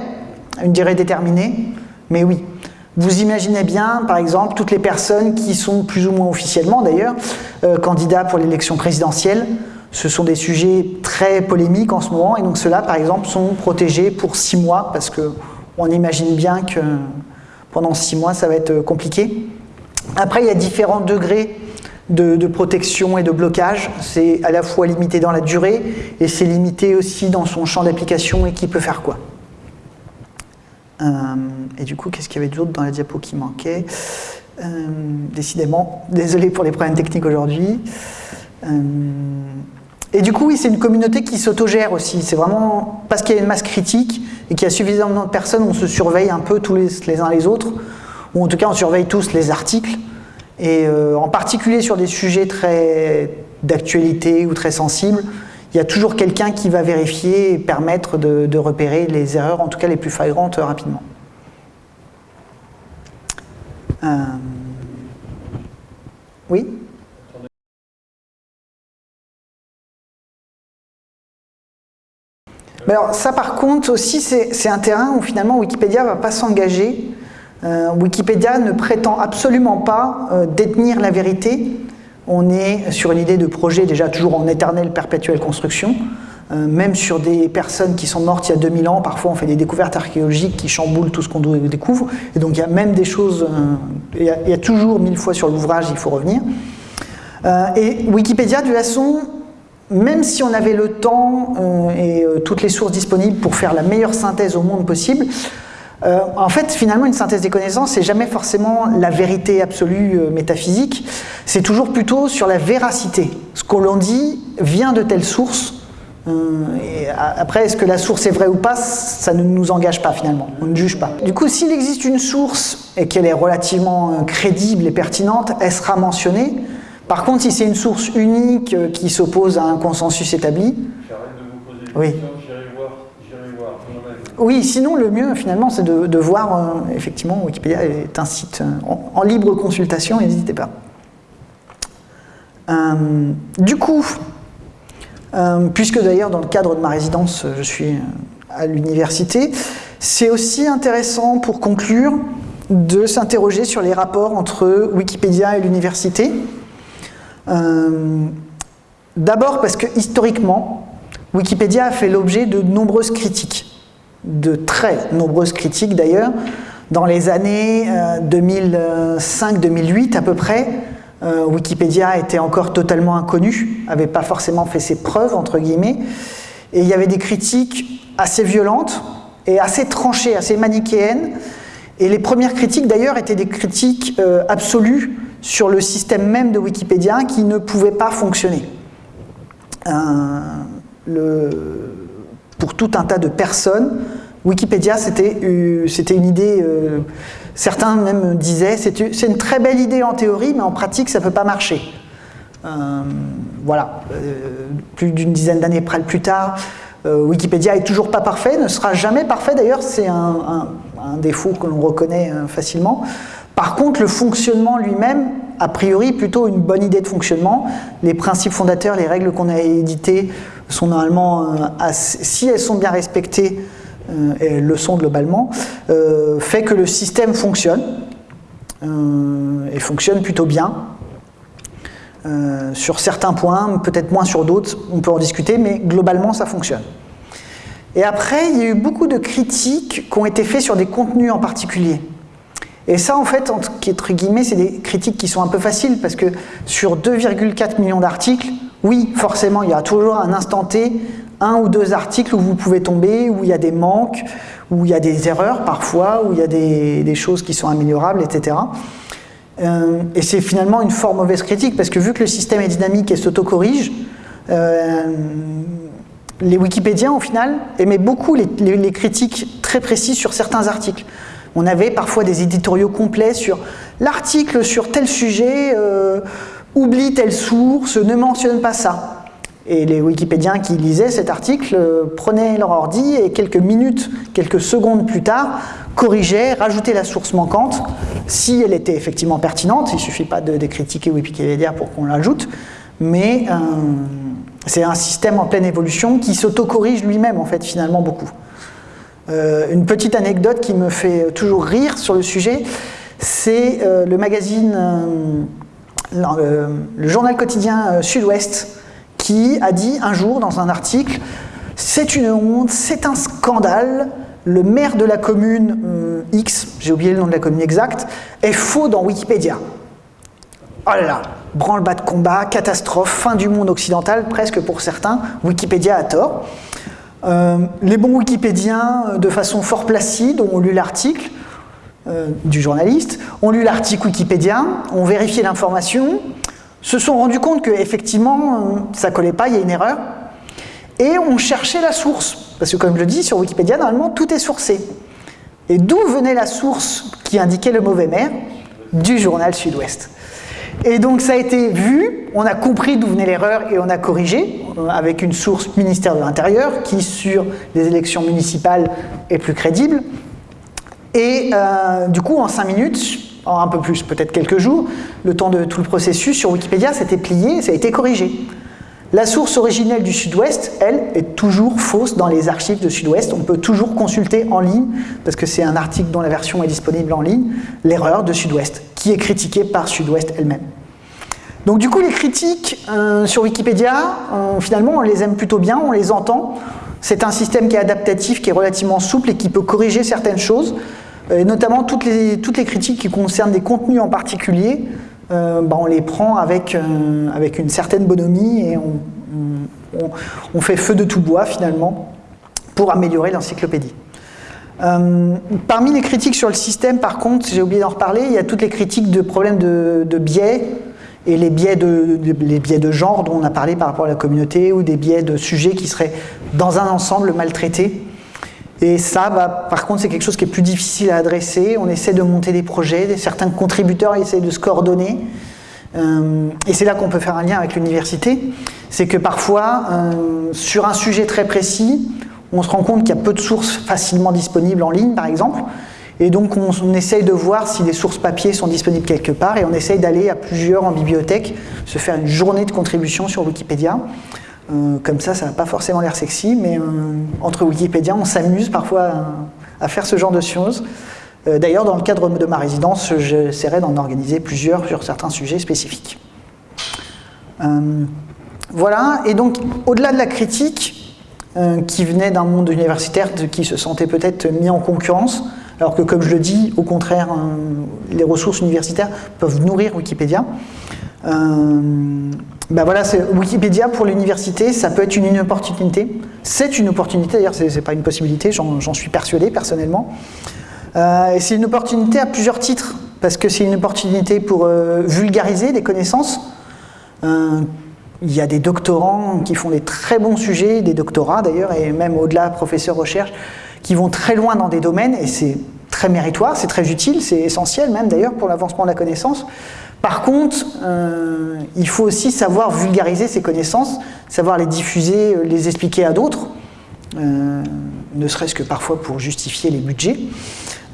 une durée déterminée, mais oui. Vous imaginez bien, par exemple, toutes les personnes qui sont plus ou moins officiellement d'ailleurs euh, candidats pour l'élection présidentielle. Ce sont des sujets très polémiques en ce moment et donc ceux-là, par exemple, sont protégés pour six mois parce qu'on imagine bien que pendant six mois, ça va être compliqué. Après, il y a différents degrés de, protection et de blocage. C'est à la fois limité dans la durée et c'est limité aussi dans son champ d'application et qui peut faire quoi. Euh, et du coup, qu'est-ce qu'il y avait d'autre dans la diapo qui manquait? Euh, Décidément, désolé pour les problèmes techniques aujourd'hui. Euh, et du coup, oui, c'est une communauté qui s'autogère aussi. C'est vraiment parce qu'il y a une masse critique et qu'il y a suffisamment de personnes, on se surveille un peu tous les, uns les autres, ou en tout cas on surveille tous les articles. Et euh, en particulier sur des sujets très d'actualité ou très sensibles, il y a toujours quelqu'un qui va vérifier et permettre de, repérer les erreurs, en tout cas les plus flagrantes, rapidement. Euh... Oui? Alors ça par contre aussi c'est un terrain où finalement Wikipédia ne va pas s'engager. Euh, Wikipédia ne prétend absolument pas euh, détenir la vérité. On est sur une idée de projet déjà toujours en éternelle perpétuelle construction. Euh, même sur des personnes qui sont mortes il y a 2000 ans, parfois on fait des découvertes archéologiques qui chamboulent tout ce qu'on découvre. Et donc il y a même des choses, il y, a, il y a toujours mille fois sur l'ouvrage, il faut revenir. et Wikipédia de toute façon même si on avait le temps euh, et euh, toutes les sources disponibles pour faire la meilleure synthèse au monde possible, euh, en fait, finalement, une synthèse des connaissances, c'est jamais forcément la vérité absolue métaphysique, c'est toujours plutôt sur la véracité. Ce qu'on l'on dit vient de telle source, et après, est-ce que la source est vraie ou pas, ça ne nous engage pas finalement, on ne juge pas. Du coup, s'il existe une source et qu'elle est relativement crédible et pertinente, elle sera mentionnée, par contre, si c'est une source unique qui s'oppose à un consensus établi... J'arrête de vous poser Oui. Oui, sinon le mieux finalement c'est de, de voir, euh, effectivement Wikipédia est un site euh, en, en libre consultation, n'hésitez pas. Euh, du coup, euh, puisque d'ailleurs dans le cadre de ma résidence je suis à l'université, c'est aussi intéressant pour conclure de s'interroger sur les rapports entre Wikipédia et l'université. Euh, D'abord parce que historiquement, Wikipédia a fait l'objet de nombreuses critiques, de très nombreuses critiques d'ailleurs. Dans les années 2005-2008 à peu près, euh, Wikipédia était encore totalement inconnu, n'avait pas forcément fait ses preuves, entre guillemets, et il y avait des critiques assez violentes et assez tranchées, assez manichéennes, et les premières critiques d'ailleurs étaient des critiques euh, absolues sur le système même de Wikipédia qui ne pouvait pas fonctionner. Euh, pour tout un tas de personnes, Wikipédia c'était euh, une idée, euh, certains même disaient c'est une très belle idée en théorie mais en pratique ça ne peut pas marcher. Voilà, plus d'une dizaine d'années plus tard, Wikipédia est toujours pas parfait, ne sera jamais parfait d'ailleurs, c'est un, défaut que l'on reconnaît facilement. Par contre, le fonctionnement lui-même, a priori, plutôt une bonne idée de fonctionnement. Les principes fondateurs, les règles qu'on a éditées sont normalement, si elles sont bien respectées, et elles le sont globalement, fait que le système fonctionne. Euh, et fonctionne plutôt bien. Euh, sur certains points, peut-être moins sur d'autres, on peut en discuter, mais globalement ça fonctionne. Et après, il y a eu beaucoup de critiques qui ont été faites sur des contenus en particulier. Et ça, en fait, entre guillemets, c'est des critiques qui sont un peu faciles, parce que sur 2,4 millions d'articles, oui, forcément, il y a toujours un instant T, un ou deux articles où vous pouvez tomber, où il y a des manques, où il y a des erreurs parfois, où il y a des, choses qui sont améliorables, etc. Euh, et c'est finalement une fort mauvaise critique, parce que vu que le système est dynamique et s'autocorrige, euh, les Wikipédiens, au final, aimaient beaucoup les, critiques très précises sur certains articles. On avait parfois des éditoriaux complets sur l'article sur tel sujet, euh, oublie telle source, ne mentionne pas ça. Et les Wikipédiens qui lisaient cet article euh, prenaient leur ordi et quelques minutes, quelques secondes plus tard, corrigeaient, rajoutaient la source manquante, si elle était effectivement pertinente, il ne suffit pas de, critiquer Wikipédia pour qu'on l'ajoute, mais euh, c'est un système en pleine évolution qui s'auto-corrige lui-même en fait finalement beaucoup. Euh, une petite anecdote qui me fait toujours rire sur le sujet, c'est le magazine, le journal quotidien Sud-Ouest, qui a dit un jour dans un article « C'est une honte, c'est un scandale, le maire de la commune euh, X, j'ai oublié le nom de la commune exacte, est faux dans Wikipédia. » Oh là là, branle-bas de combat, catastrophe, fin du monde occidental, presque pour certains, Wikipédia a tort. Euh, les bons Wikipédiens, euh, de façon fort placide, ont lu l'article du journaliste, ont lu l'article Wikipédia, ont vérifié l'information, se sont rendus compte qu'effectivement, euh, ça collait pas, il y a une erreur, et on cherchait la source. Parce que comme je le dis, sur Wikipédia, normalement, tout est sourcé. Et d'où venait la source qui indiquait le mauvais maire Du journal Sud-Ouest? Et donc ça a été vu, on a compris d'où venait l'erreur et on a corrigé euh, avec une source ministère de l'Intérieur qui, sur les élections municipales, est plus crédible. Et euh, du coup, en cinq minutes, un peu plus, peut-être quelques jours, le temps de tout le processus sur Wikipédia s'était plié, ça a été corrigé. La source originelle du Sud-Ouest, elle, est toujours fausse dans les archives de Sud-Ouest. On peut toujours consulter en ligne, parce que c'est un article dont la version est disponible en ligne, l'erreur de Sud-Ouest, qui est critiquée par Sud-Ouest elle-même. Donc du coup, les critiques euh, sur Wikipédia, euh, finalement, on les aime plutôt bien, on les entend. C'est un système qui est adaptatif, qui est relativement souple et qui peut corriger certaines choses. Euh, notamment toutes les critiques qui concernent des contenus en particulier, euh, bah, on les prend avec, euh, avec une certaine bonhomie et on, on, fait feu de tout bois finalement pour améliorer l'encyclopédie. parmi les critiques sur le système, par contre, j'ai oublié d'en reparler, il y a toutes les critiques de problèmes de, de biais et les biais de, les biais de genre dont on a parlé par rapport à la communauté ou des biais de sujets qui seraient dans un ensemble maltraités. Et ça, bah, par contre, c'est quelque chose qui est plus difficile à adresser. On essaie de monter des projets, certains contributeurs essaient de se coordonner. Euh, et c'est là qu'on peut faire un lien avec l'université. C'est que parfois, euh, sur un sujet très précis, on se rend compte qu'il y a peu de sources facilement disponibles en ligne, par exemple. Et donc, on, on essaye de voir si des sources papier sont disponibles quelque part et on essaye d'aller à plusieurs en bibliothèque, se faire une journée de contribution sur Wikipédia. Euh, comme ça, ça n'a pas forcément l'air sexy, mais euh, entre Wikipédia, on s'amuse parfois à, faire ce genre de choses. Euh, d'ailleurs, dans le cadre de ma résidence, j'essaierai d'en organiser plusieurs sur certains sujets spécifiques. voilà, et donc, au-delà de la critique, qui venait d'un monde universitaire qui se sentait peut-être mis en concurrence, alors que, comme je le dis, au contraire, les ressources universitaires peuvent nourrir Wikipédia. Ben voilà, Wikipédia pour l'université, ça peut être une, opportunité. C'est une opportunité, d'ailleurs, ce n'est pas une possibilité, j'en suis persuadé personnellement. Euh, c'est une opportunité à plusieurs titres, parce que c'est une opportunité pour euh, vulgariser des connaissances. Euh, il y a des doctorants qui font des très bons sujets, des doctorats d'ailleurs, et même au-delà, professeurs recherche, qui vont très loin dans des domaines, et c'est très méritoire, c'est très utile, c'est essentiel même d'ailleurs pour l'avancement de la connaissance. Par contre, euh, il faut aussi savoir vulgariser ces connaissances, savoir les diffuser, euh, les expliquer à d'autres. ne serait-ce que parfois pour justifier les budgets.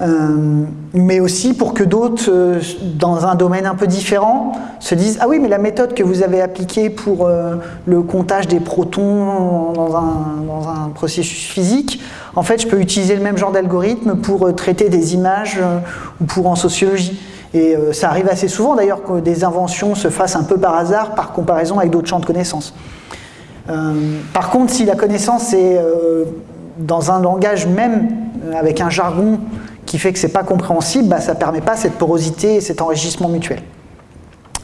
Euh, mais aussi pour que d'autres, euh, dans un domaine un peu différent, se disent Ah oui, mais la méthode que vous avez appliquée pour euh, le comptage des protons dans un, processus physique, en fait, je peux utiliser le même genre d'algorithme pour traiter des images ou pour en sociologie. Et ça arrive assez souvent d'ailleurs que des inventions se fassent un peu par hasard par comparaison avec d'autres champs de connaissances. par contre, si la connaissance est dans un langage même, avec un jargon qui fait que c'est pas compréhensible, bah, ça ne permet pas cette porosité et cet enrichissement mutuel.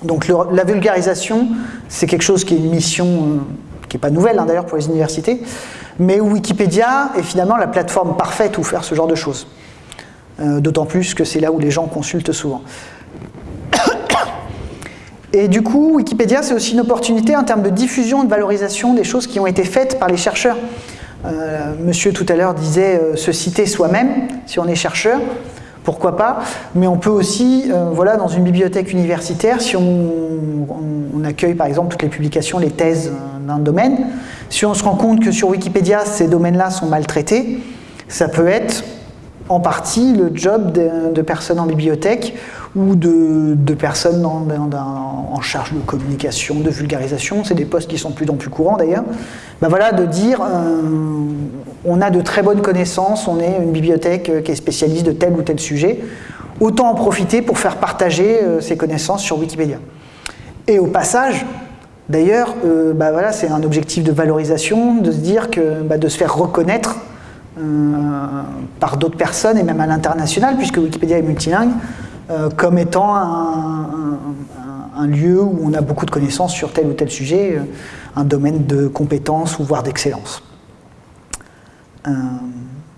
Donc la vulgarisation, c'est quelque chose qui est une mission euh, qui n'est pas nouvelle hein, d'ailleurs pour les universités, mais Wikipédia est finalement la plateforme parfaite où faire ce genre de choses. Euh, d'autant plus que c'est là où les gens consultent souvent. Et du coup, Wikipédia, c'est aussi une opportunité en termes de diffusion, de valorisation des choses qui ont été faites par les chercheurs. Euh, monsieur tout à l'heure disait euh, se citer soi-même, si on est chercheur, pourquoi pas, mais on peut aussi, voilà, dans une bibliothèque universitaire, si on, accueille par exemple toutes les publications, les thèses d'un domaine, si on se rend compte que sur Wikipédia, ces domaines-là sont maltraités, ça peut être en partie le job de personnes en bibliothèque ou de, personnes en charge de communication, de vulgarisation, c'est des postes qui sont plus en plus courants d'ailleurs, ben voilà, de dire euh, on a de très bonnes connaissances, on est une bibliothèque euh, qui est spécialiste de tel ou tel sujet, autant en profiter pour faire partager euh, ces connaissances sur Wikipédia. Et au passage, d'ailleurs, ben voilà, c'est un objectif de valorisation, de se dire que ben de se faire reconnaître par d'autres personnes et même à l'international, puisque Wikipédia est multilingue, euh, comme étant un, lieu où on a beaucoup de connaissances sur tel ou tel sujet, euh, un domaine de compétence ou voire d'excellence. Euh,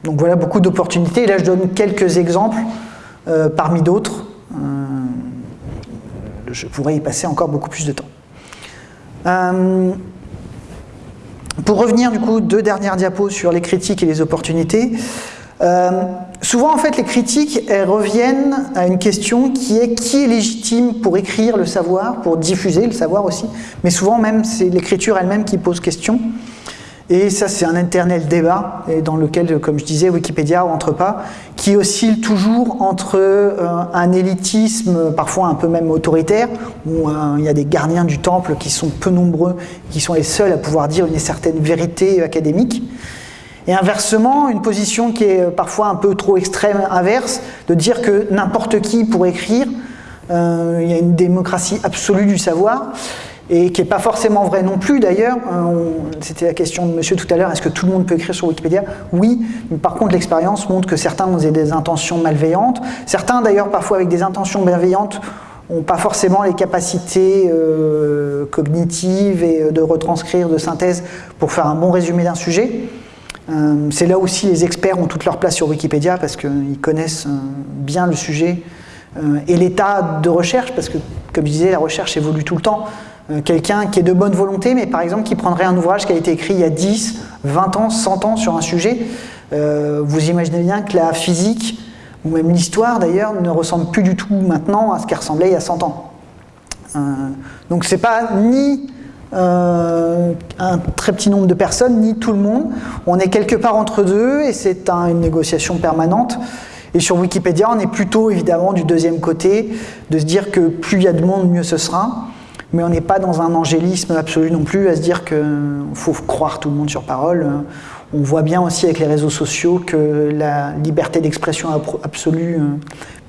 donc voilà beaucoup d'opportunités. Là, je donne quelques exemples parmi d'autres. je pourrais y passer encore beaucoup plus de temps. Pour revenir du coup, deux dernières diapos sur les critiques et les opportunités. Euh, souvent, en fait, les critiques elles reviennent à une question qui est qui est légitime pour écrire le savoir, pour diffuser le savoir aussi, mais souvent même c'est l'écriture elle-même qui pose question. Et ça, c'est un éternel débat, et dans lequel, comme je disais, Wikipédia rentre pas, qui oscille toujours entre euh, un élitisme, parfois un peu même autoritaire, où euh, il y a des gardiens du temple qui sont peu nombreux, qui sont les seuls à pouvoir dire une certaine vérité académique, et inversement, une position qui est parfois un peu trop extrême, inverse, de dire que n'importe qui pourrait écrire, euh, il y a une démocratie absolue du savoir, et qui n'est pas forcément vrai non plus d'ailleurs. Euh, c'était la question de monsieur tout à l'heure, est-ce que tout le monde peut écrire sur Wikipédia? Oui, mais par contre l'expérience montre que certains ont des intentions malveillantes, certains d'ailleurs parfois avec des intentions bienveillantes n'ont pas forcément les capacités euh, cognitives et de retranscrire, de synthèse pour faire un bon résumé d'un sujet. Euh, c'est là aussi les experts ont toute leur place sur Wikipédia parce qu'ils connaissent euh, bien le sujet euh, et l'état de recherche, parce que comme je disais, la recherche évolue tout le temps. Quelqu'un qui est de bonne volonté, mais par exemple qui prendrait un ouvrage qui a été écrit il y a 10, 20 ans, 100 ans sur un sujet, vous imaginez bien que la physique, ou même l'histoire d'ailleurs, ne ressemble plus du tout maintenant à ce qu'elle ressemblait il y a 100 ans. donc c'est pas ni euh, un très petit nombre de personnes, ni tout le monde. On est quelque part entre deux et c'est une négociation permanente. Et sur Wikipédia, on est plutôt évidemment du deuxième côté, de se dire que plus il y a de monde, mieux ce sera. Mais on n'est pas dans un angélisme absolu non plus, à se dire qu'il faut croire tout le monde sur parole. On voit bien aussi avec les réseaux sociaux que la liberté d'expression absolue euh,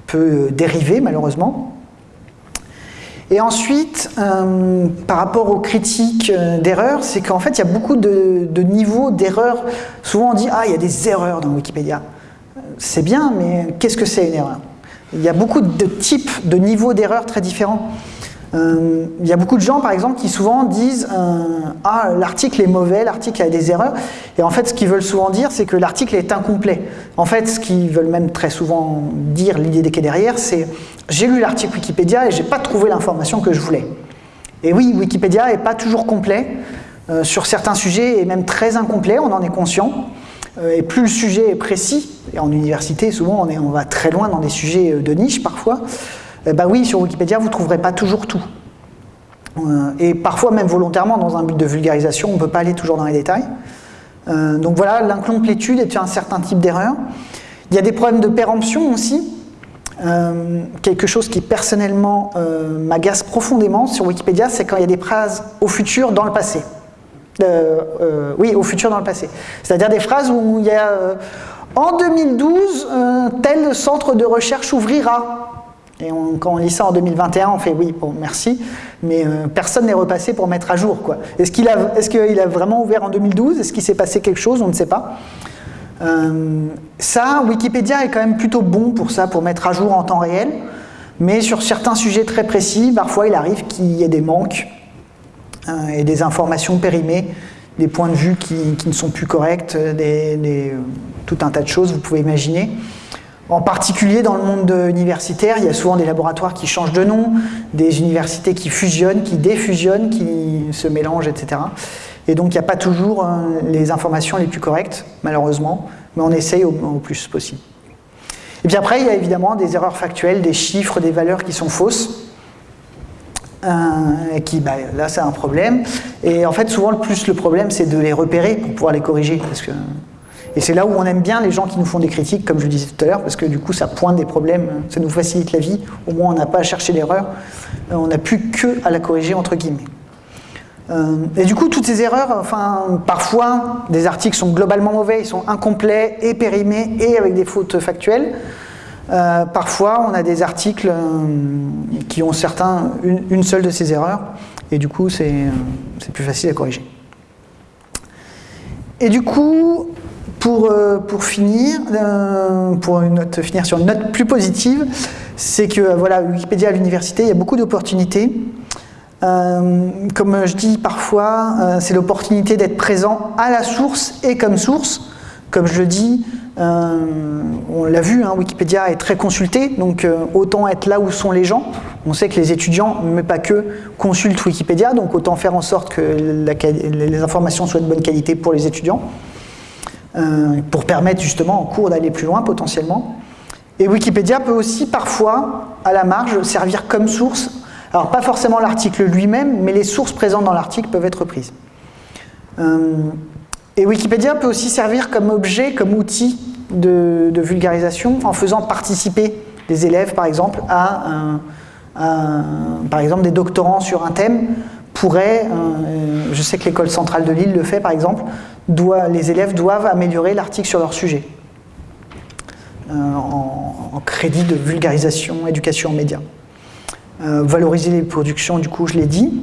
peut dériver malheureusement. Et ensuite, euh, par rapport aux critiques euh, d'erreurs, c'est qu'en fait, il y a beaucoup de, niveaux d'erreurs. Souvent, on dit Ah, il y a des erreurs dans Wikipédia. C'est bien, mais qu'est-ce que c'est une erreur? Il y a beaucoup de types, de niveaux d'erreurs très différents. Euh, il y a beaucoup de gens, par exemple, qui souvent disent euh, Ah, l'article est mauvais, l'article a des erreurs. Et en fait, ce qu'ils veulent souvent dire, c'est que l'article est incomplet. En fait, ce qu'ils veulent même très souvent dire, l'idée qui est derrière, c'est J'ai lu l'article Wikipédia et j'ai pas trouvé l'information que je voulais. Et oui, Wikipédia n'est pas toujours complet. Euh, sur certains sujets, et même très incomplet, on en est conscient. et plus le sujet est précis, et en université, souvent, est, on va très loin dans des sujets de niche parfois. Eh ben oui, sur Wikipédia, vous ne trouverez pas toujours tout. Euh, et parfois, même volontairement, dans un but de vulgarisation, on ne peut pas aller toujours dans les détails. Euh, donc voilà, l'incomplétude est un certain type d'erreur. Il y a des problèmes de péremption aussi. Euh, quelque chose qui personnellement m'agace profondément sur Wikipédia, c'est quand il y a des phrases au futur dans le passé. oui, au futur dans le passé. C'est-à-dire des phrases où il y a en 2012, tel centre de recherche ouvrira. Et quand on lit ça en 2021, on fait oui, bon, merci, mais euh, personne n'est repassé pour mettre à jour. Est-ce qu'il a, est a, vraiment ouvert en 2012 Est-ce qu'il s'est passé quelque chose? On ne sait pas. Euh, ça, Wikipédia est quand même plutôt bon pour ça, pour mettre à jour en temps réel, mais sur certains sujets très précis, parfois il arrive qu'il y ait des manques euh, et des informations périmées, des points de vue qui, ne sont plus corrects, tout un tas de choses, vous pouvez imaginer. En particulier dans le monde universitaire, il y a souvent des laboratoires qui changent de nom, des universités qui fusionnent, qui défusionnent, qui se mélangent, etc. Et donc il n'y a pas toujours euh, les informations les plus correctes, malheureusement, mais on essaye au, plus possible. Et puis après, il y a évidemment des erreurs factuelles, des chiffres, des valeurs qui sont fausses. Euh, qui, bah, là, c'est un problème. Et en fait, souvent, le plus le problème, c'est de les repérer pour pouvoir les corriger. Parce que et c'est là où on aime bien les gens qui nous font des critiques, comme je le disais tout à l'heure, parce que du coup ça pointe des problèmes, ça nous facilite la vie, au moins on n'a pas à chercher l'erreur, euh, on n'a plus que à la corriger entre guillemets. Euh, et du coup, toutes ces erreurs, enfin, parfois, des articles sont globalement mauvais, ils sont incomplets et périmés et avec des fautes factuelles. Euh, parfois, on a des articles qui ont certains, une, seule de ces erreurs, et du coup, c'est plus facile à corriger. Et du coup, pour, euh, pour finir, euh, pour une note, finir sur une note plus positive, c'est que voilà, Wikipédia à l'université, il y a beaucoup d'opportunités. Euh, comme je dis parfois, c'est l'opportunité d'être présent à la source et comme source. Comme je le dis, on l'a vu, hein, Wikipédia est très consulté, donc autant être là où sont les gens. On sait que les étudiants, mais pas que, consultent Wikipédia, donc autant faire en sorte que les informations soient de bonne qualité pour les étudiants. Euh, pour permettre justement en cours d'aller plus loin potentiellement. Et Wikipédia peut aussi parfois, à la marge, servir comme source. Alors pas forcément l'article lui-même, mais les sources présentes dans l'article peuvent être prises. Euh, et Wikipédia peut aussi servir comme objet, comme outil de, vulgarisation en faisant participer des élèves, par exemple, à, par exemple des doctorants sur un thème pourraient, euh, je sais que l'école centrale de Lille le fait par exemple, les élèves doivent améliorer l'article sur leur sujet. Euh, en, crédit de vulgarisation, éducation en médias. Euh, valoriser les productions, du coup, je l'ai dit.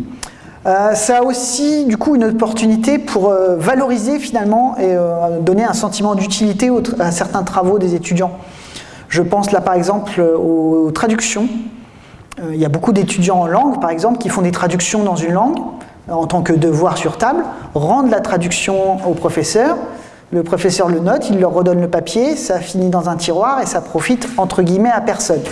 Euh, ça a aussi, du coup, une opportunité pour valoriser finalement et donner un sentiment d'utilité à certains travaux des étudiants. Je pense là, par exemple, aux, traductions. Il y a beaucoup d'étudiants en langue, par exemple, qui font des traductions dans une langue en tant que devoir sur table, rendent la traduction au professeur, le professeur le note, il leur redonne le papier, ça finit dans un tiroir et ça profite entre guillemets à personne.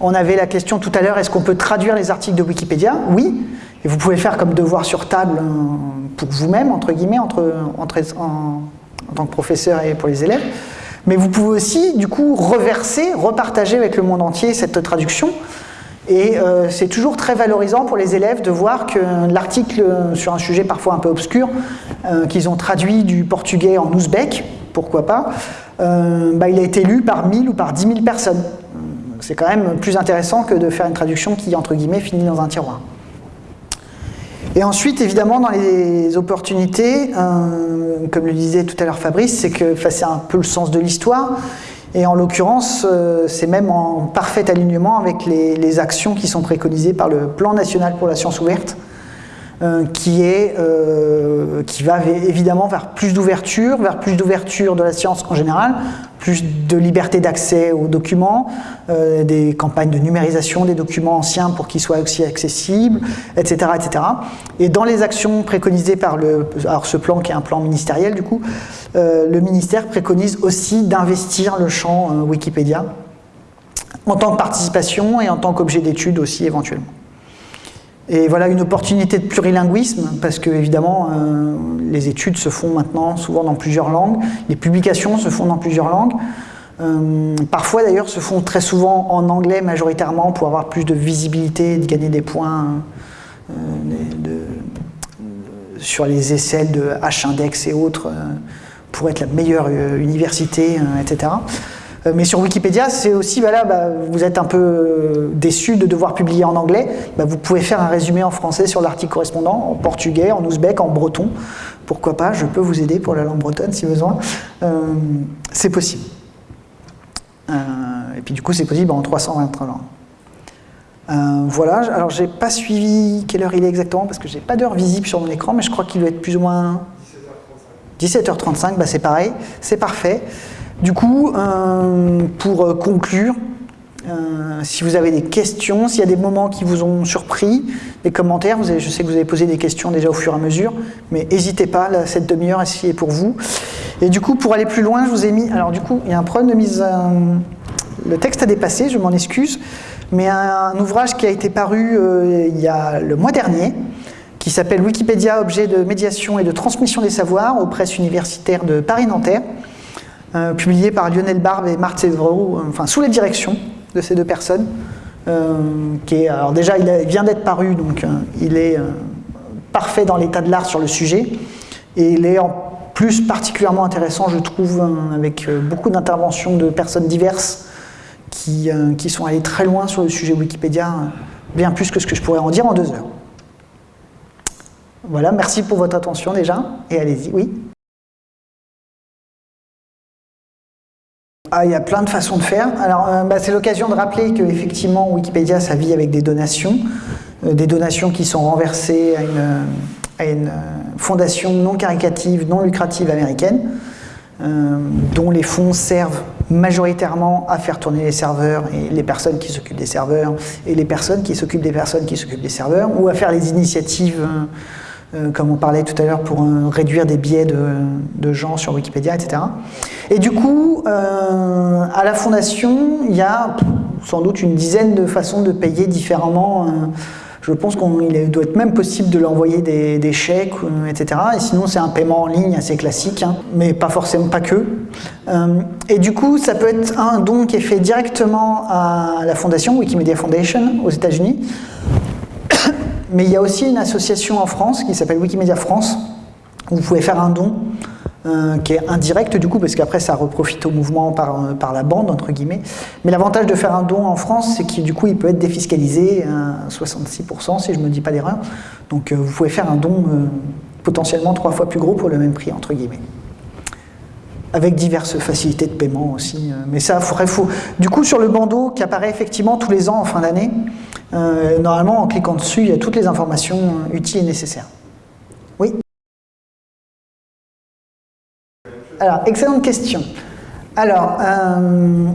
On avait la question tout à l'heure, est-ce qu'on peut traduire les articles de Wikipédia? Oui, et vous pouvez faire comme devoir sur table euh, pour vous-même, entre guillemets, entre, entre, en, en tant que professeur et pour les élèves. Mais vous pouvez aussi, du coup, reverser, repartager avec le monde entier cette traduction et euh, c'est toujours très valorisant pour les élèves de voir que l'article sur un sujet parfois un peu obscur, euh, qu'ils ont traduit du portugais en ouzbek, pourquoi pas, euh, bah, il a été lu par 1000 ou par 10 000 personnes. C'est quand même plus intéressant que de faire une traduction qui, entre guillemets, finit dans un tiroir. Et ensuite, évidemment, dans les opportunités, comme le disait tout à l'heure Fabrice, c'est que c'est un peu le sens de l'histoire. Et en l'occurrence, euh, c'est même en parfait alignement avec les, actions qui sont préconisées par le Plan national pour la science ouverte, euh, qui, est, euh, qui va évidemment vers plus d'ouverture, vers plus d'ouverture de la science en général, plus de liberté d'accès aux documents, euh, des campagnes de numérisation des documents anciens pour qu'ils soient aussi accessibles, etc., etc. Et dans les actions préconisées par le, alors ce plan qui est un plan ministériel du coup, le ministère préconise aussi d'investir le champ Wikipédia en tant que participation et en tant qu'objet d'étude aussi éventuellement. Et voilà une opportunité de plurilinguisme, parce que évidemment, euh, les études se font maintenant souvent dans plusieurs langues, les publications se font dans plusieurs langues. Euh, parfois d'ailleurs se font très souvent en anglais majoritairement pour avoir plus de visibilité, de gagner des points euh, sur les essais de H-index et autres pour être la meilleure université, etc. Mais sur Wikipédia, c'est aussi, voilà, bah, vous êtes un peu déçu de devoir publier en anglais, bah, vous pouvez faire un résumé en français sur l'article correspondant, en portugais, en ouzbek, en breton. Pourquoi pas, je peux vous aider pour la langue bretonne si besoin. c'est possible. et puis du coup, c'est possible en 323 langues. Euh, voilà, alors j'ai pas suivi quelle heure il est exactement parce que j'ai pas d'heure visible sur mon écran, mais je crois qu'il doit être plus ou moins 17h35. bah c'est pareil, c'est parfait. Du coup, euh, pour conclure, euh, si vous avez des questions, s'il y a des moments qui vous ont surpris, des commentaires, je sais que vous avez posé des questions déjà au fur et à mesure, mais n'hésitez pas, cette demi-heure est pour vous. Et du coup, pour aller plus loin, je vous ai mis... Alors du coup, il y a un problème de mise... le texte a dépassé, je m'en excuse mais un, ouvrage qui a été paru euh, il y a le mois dernier, qui s'appelle Wikipédia, objet de médiation et de transmission des savoirs aux presses universitaires de Paris-Nanterre, euh, publié par Lionel Barbe et Marthe Sévreau, euh, enfin sous la direction de ces deux personnes. qui est, alors déjà, il, vient d'être paru, donc il est parfait dans l'état de l'art sur le sujet, et il est en plus particulièrement intéressant, je trouve, avec beaucoup d'interventions de personnes diverses, euh, qui, sont allés très loin sur le sujet Wikipédia, euh, bien plus que ce que je pourrais en dire en deux heures. Voilà, merci pour votre attention déjà, et allez-y, oui Ah, il y a plein de façons de faire. Alors, euh, bah, c'est l'occasion de rappeler qu'effectivement, Wikipédia, ça vit avec des donations, des donations qui sont renversées à une, une fondation non caricative, non lucrative américaine, dont les fonds servent majoritairement à faire tourner les serveurs et les personnes qui s'occupent des serveurs et les personnes qui s'occupent des personnes qui s'occupent des serveurs ou à faire les initiatives euh, euh, comme on parlait tout à l'heure pour euh, réduire des biais de, gens sur Wikipédia, etc. Et du coup, à la fondation, il y a sans doute une dizaine de façons de payer différemment je pense qu'il doit être même possible de l'envoyer des, chèques, euh, etc. Et sinon, c'est un paiement en ligne assez classique, hein, mais pas forcément pas que. Euh, et du coup, ça peut être un don qui est fait directement à la fondation, Wikimedia Foundation, aux États-Unis. Mais il y a aussi une association en France qui s'appelle Wikimedia France, où vous pouvez faire un don euh, qui est indirect du coup, parce qu'après ça reprofite au mouvement par, euh, par la bande, entre guillemets. Mais l'avantage de faire un don en France, c'est qu'il du coup il peut être défiscalisé à 66% si je ne me dis pas d'erreur. Donc euh, vous pouvez faire un don potentiellement trois fois plus gros pour le même prix, entre guillemets. Avec diverses facilités de paiement aussi. mais ça, faudrait faut. Du coup, sur le bandeau qui apparaît effectivement tous les ans en fin d'année, normalement en cliquant dessus, il y a toutes les informations utiles et nécessaires. Oui Alors, excellente question. Alors, euh,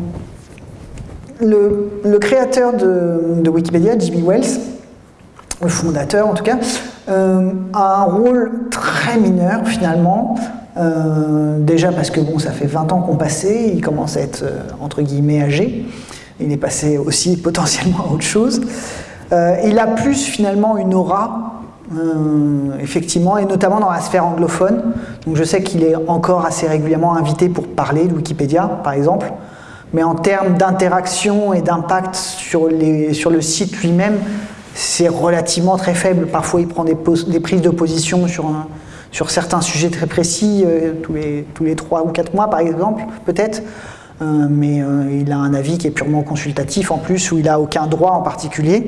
le, créateur de, Wikipédia, Jimmy Wells, le fondateur en tout cas, euh, a un rôle très mineur finalement, euh, déjà parce que bon, ça fait 20 ans qu'on passait, il commence à être entre guillemets âgé, il est passé aussi potentiellement à autre chose. il a plus finalement une aura euh, effectivement, et notamment dans la sphère anglophone. Donc je sais qu'il est encore assez régulièrement invité pour parler de Wikipédia, par exemple, mais en termes d'interaction et d'impact sur, le site lui-même, c'est relativement très faible. Parfois, il prend des, des prises de position sur, sur certains sujets très précis, euh, tous, les, tous les 3 ou 4 mois, par exemple, peut-être. Euh, mais il a un avis qui est purement consultatif en plus, où il n'a aucun droit en particulier.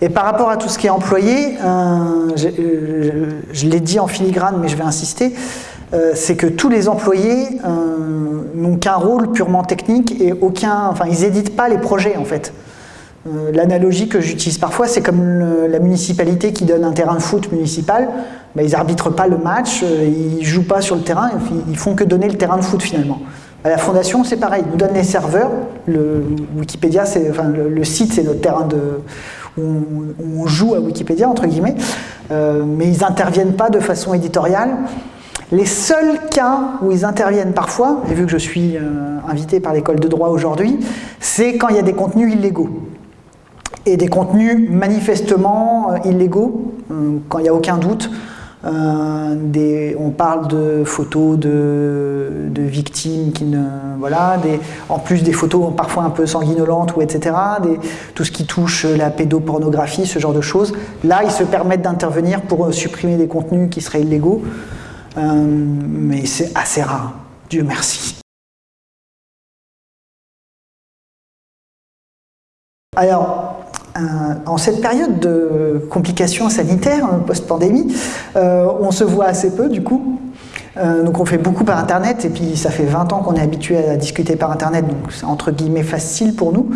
Et par rapport à tout ce qui est employé, euh, je, l'ai dit en filigrane, mais je vais insister, euh, c'est que tous les employés euh, n'ont qu'un rôle purement technique et aucun, enfin ils n'éditent pas les projets en fait. L'analogie que j'utilise parfois, c'est comme la municipalité qui donne un terrain de foot municipal, ben, ils arbitrent pas le match, ils jouent pas sur le terrain, ils font que donner le terrain de foot finalement. La fondation, c'est pareil, ils nous donnent les serveurs, le Wikipédia, le site c'est notre terrain de, on, joue à Wikipédia, entre guillemets, euh, mais ils n'interviennent pas de façon éditoriale. Les seuls cas où ils interviennent parfois, et vu que je suis euh, invité par l'école de droit aujourd'hui, c'est quand il y a des contenus illégaux. Et des contenus manifestement euh, illégaux, quand il n'y a aucun doute. des, on parle de photos de, victimes qui ne, voilà, en plus des photos parfois un peu sanguinolentes ou etc. Tout ce qui touche la pédopornographie, ce genre de choses. Là, ils se permettent d'intervenir pour supprimer des contenus qui seraient illégaux, mais c'est assez rare. Dieu merci. Alors, euh, en cette période de complications sanitaires hein, post-pandémie, euh, on se voit assez peu du coup. Euh, donc on fait beaucoup par Internet et puis ça fait 20 ans qu'on est habitué à discuter par Internet, donc c'est entre guillemets facile pour nous.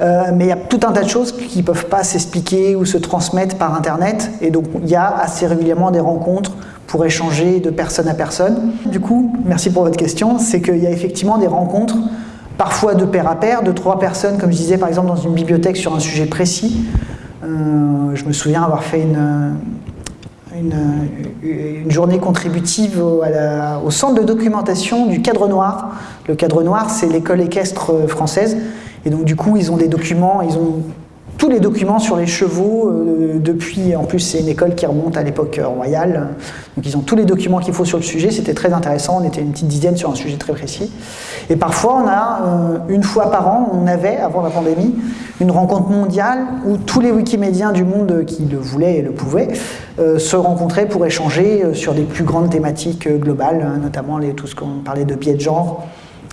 mais il y a tout un tas de choses qui ne peuvent pas s'expliquer ou se transmettre par Internet et donc il y a assez régulièrement des rencontres pour échanger de personne à personne. Du coup, merci pour votre question, c'est qu'il y a effectivement des rencontres parfois de pair à pair, de trois personnes, comme je disais par exemple dans une bibliothèque sur un sujet précis. Euh, je me souviens avoir fait une, journée contributive au, au, centre de documentation du Cadre Noir. Le Cadre Noir, c'est l'école équestre française. Et donc du coup, ils ont des documents, ils ont tous les documents sur les chevaux euh, depuis, en plus c'est une école qui remonte à l'époque royale, donc ils ont tous les documents qu'il faut sur le sujet, c'était très intéressant, on était une petite dizaine sur un sujet très précis. Et parfois on a, euh, une fois par an, on avait, avant la pandémie, une rencontre mondiale où tous les wikimédiens du monde qui le voulaient et le pouvaient euh, se rencontraient pour échanger sur des plus grandes thématiques globales, hein, notamment tout ce qu'on parlait de biais de genre,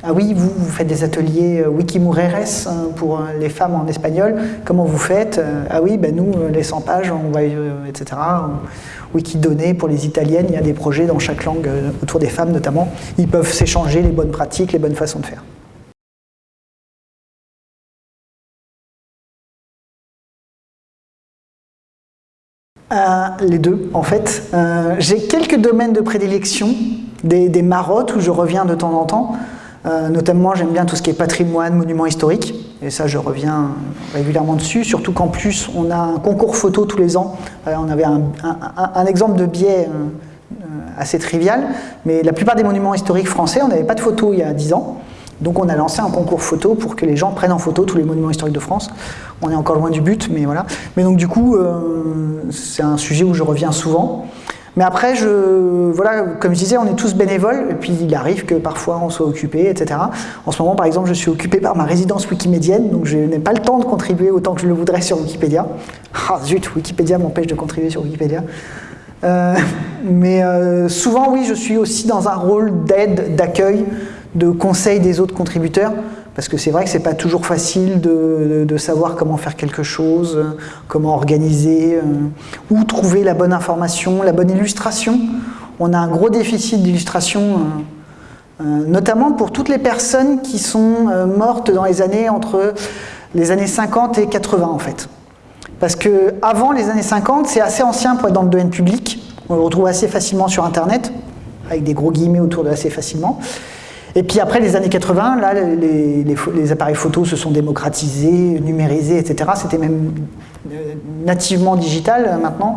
ah oui, vous, vous faites des ateliers euh, Wikimureres hein, pour euh, les femmes en espagnol. Comment vous faites euh, Ah oui, ben nous, les 100 pages, on va, etc. Wikidonnées pour les italiennes, il y a des projets dans chaque langue autour des femmes notamment. Ils peuvent s'échanger les bonnes pratiques, les bonnes façons de faire. les deux, en fait. J'ai quelques domaines de prédilection, des marottes où je reviens de temps en temps. Euh, notamment, j'aime bien tout ce qui est patrimoine, monument historique, et ça, je reviens régulièrement dessus, surtout qu'en plus, on a un concours photo tous les ans. Euh, on avait un, exemple de biais euh, assez trivial, mais la plupart des monuments historiques français, on n'avait pas de photo il y a 10 ans. Donc on a lancé un concours photo pour que les gens prennent en photo tous les monuments historiques de France. On est encore loin du but, mais voilà. Mais donc du coup, c'est un sujet où je reviens souvent. Mais après, voilà, comme je disais, on est tous bénévoles, et puis il arrive que parfois on soit occupé, etc. En ce moment, par exemple, je suis occupé par ma résidence wikimédienne, donc je n'ai pas le temps de contribuer autant que je le voudrais sur Wikipédia. Ah zut, Wikipédia m'empêche de contribuer sur Wikipédia. Euh, mais euh, souvent, oui, je suis aussi dans un rôle d'aide, d'accueil, de conseil des autres contributeurs. Parce que c'est vrai que c'est pas toujours facile de, savoir comment faire quelque chose, comment organiser, euh, où trouver la bonne information, la bonne illustration. On a un gros déficit d'illustration, euh, euh, notamment pour toutes les personnes qui sont mortes dans les années entre les années 50 et 80 en fait. Parce que avant les années 50, c'est assez ancien pour être dans le domaine public. On le retrouve assez facilement sur Internet, avec des gros guillemets autour de assez facilement. Et puis après les années 80, là, les, appareils photos se sont démocratisés, numérisés, etc. C'était même euh, nativement digital euh, maintenant,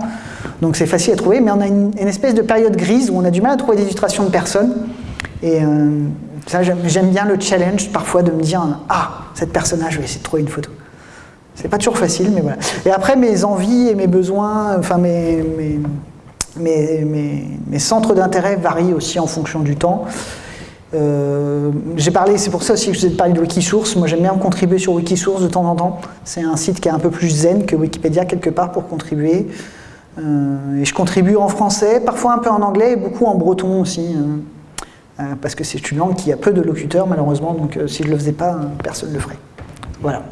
donc c'est facile à trouver, mais on a une, espèce de période grise où on a du mal à trouver des illustrations de personnes. Et euh, ça, j'aime bien le challenge parfois de me dire « Ah, cette personnage, je vais essayer de trouver une photo ». C'est pas toujours facile, mais voilà. Et après, mes envies et mes besoins, enfin mes centres d'intérêt varient aussi en fonction du temps. Euh, j'ai parlé, c'est pour ça aussi que je vous ai parlé de Wikisource. Moi, j'aime bien contribuer sur Wikisource de temps en temps. C'est un site qui est un peu plus zen que Wikipédia quelque part pour contribuer. Euh, et je contribue en français, parfois un peu en anglais et beaucoup en breton aussi. Euh, parce que c'est une langue qui a peu de locuteurs malheureusement, donc si je ne le faisais pas, personne ne le ferait. Voilà.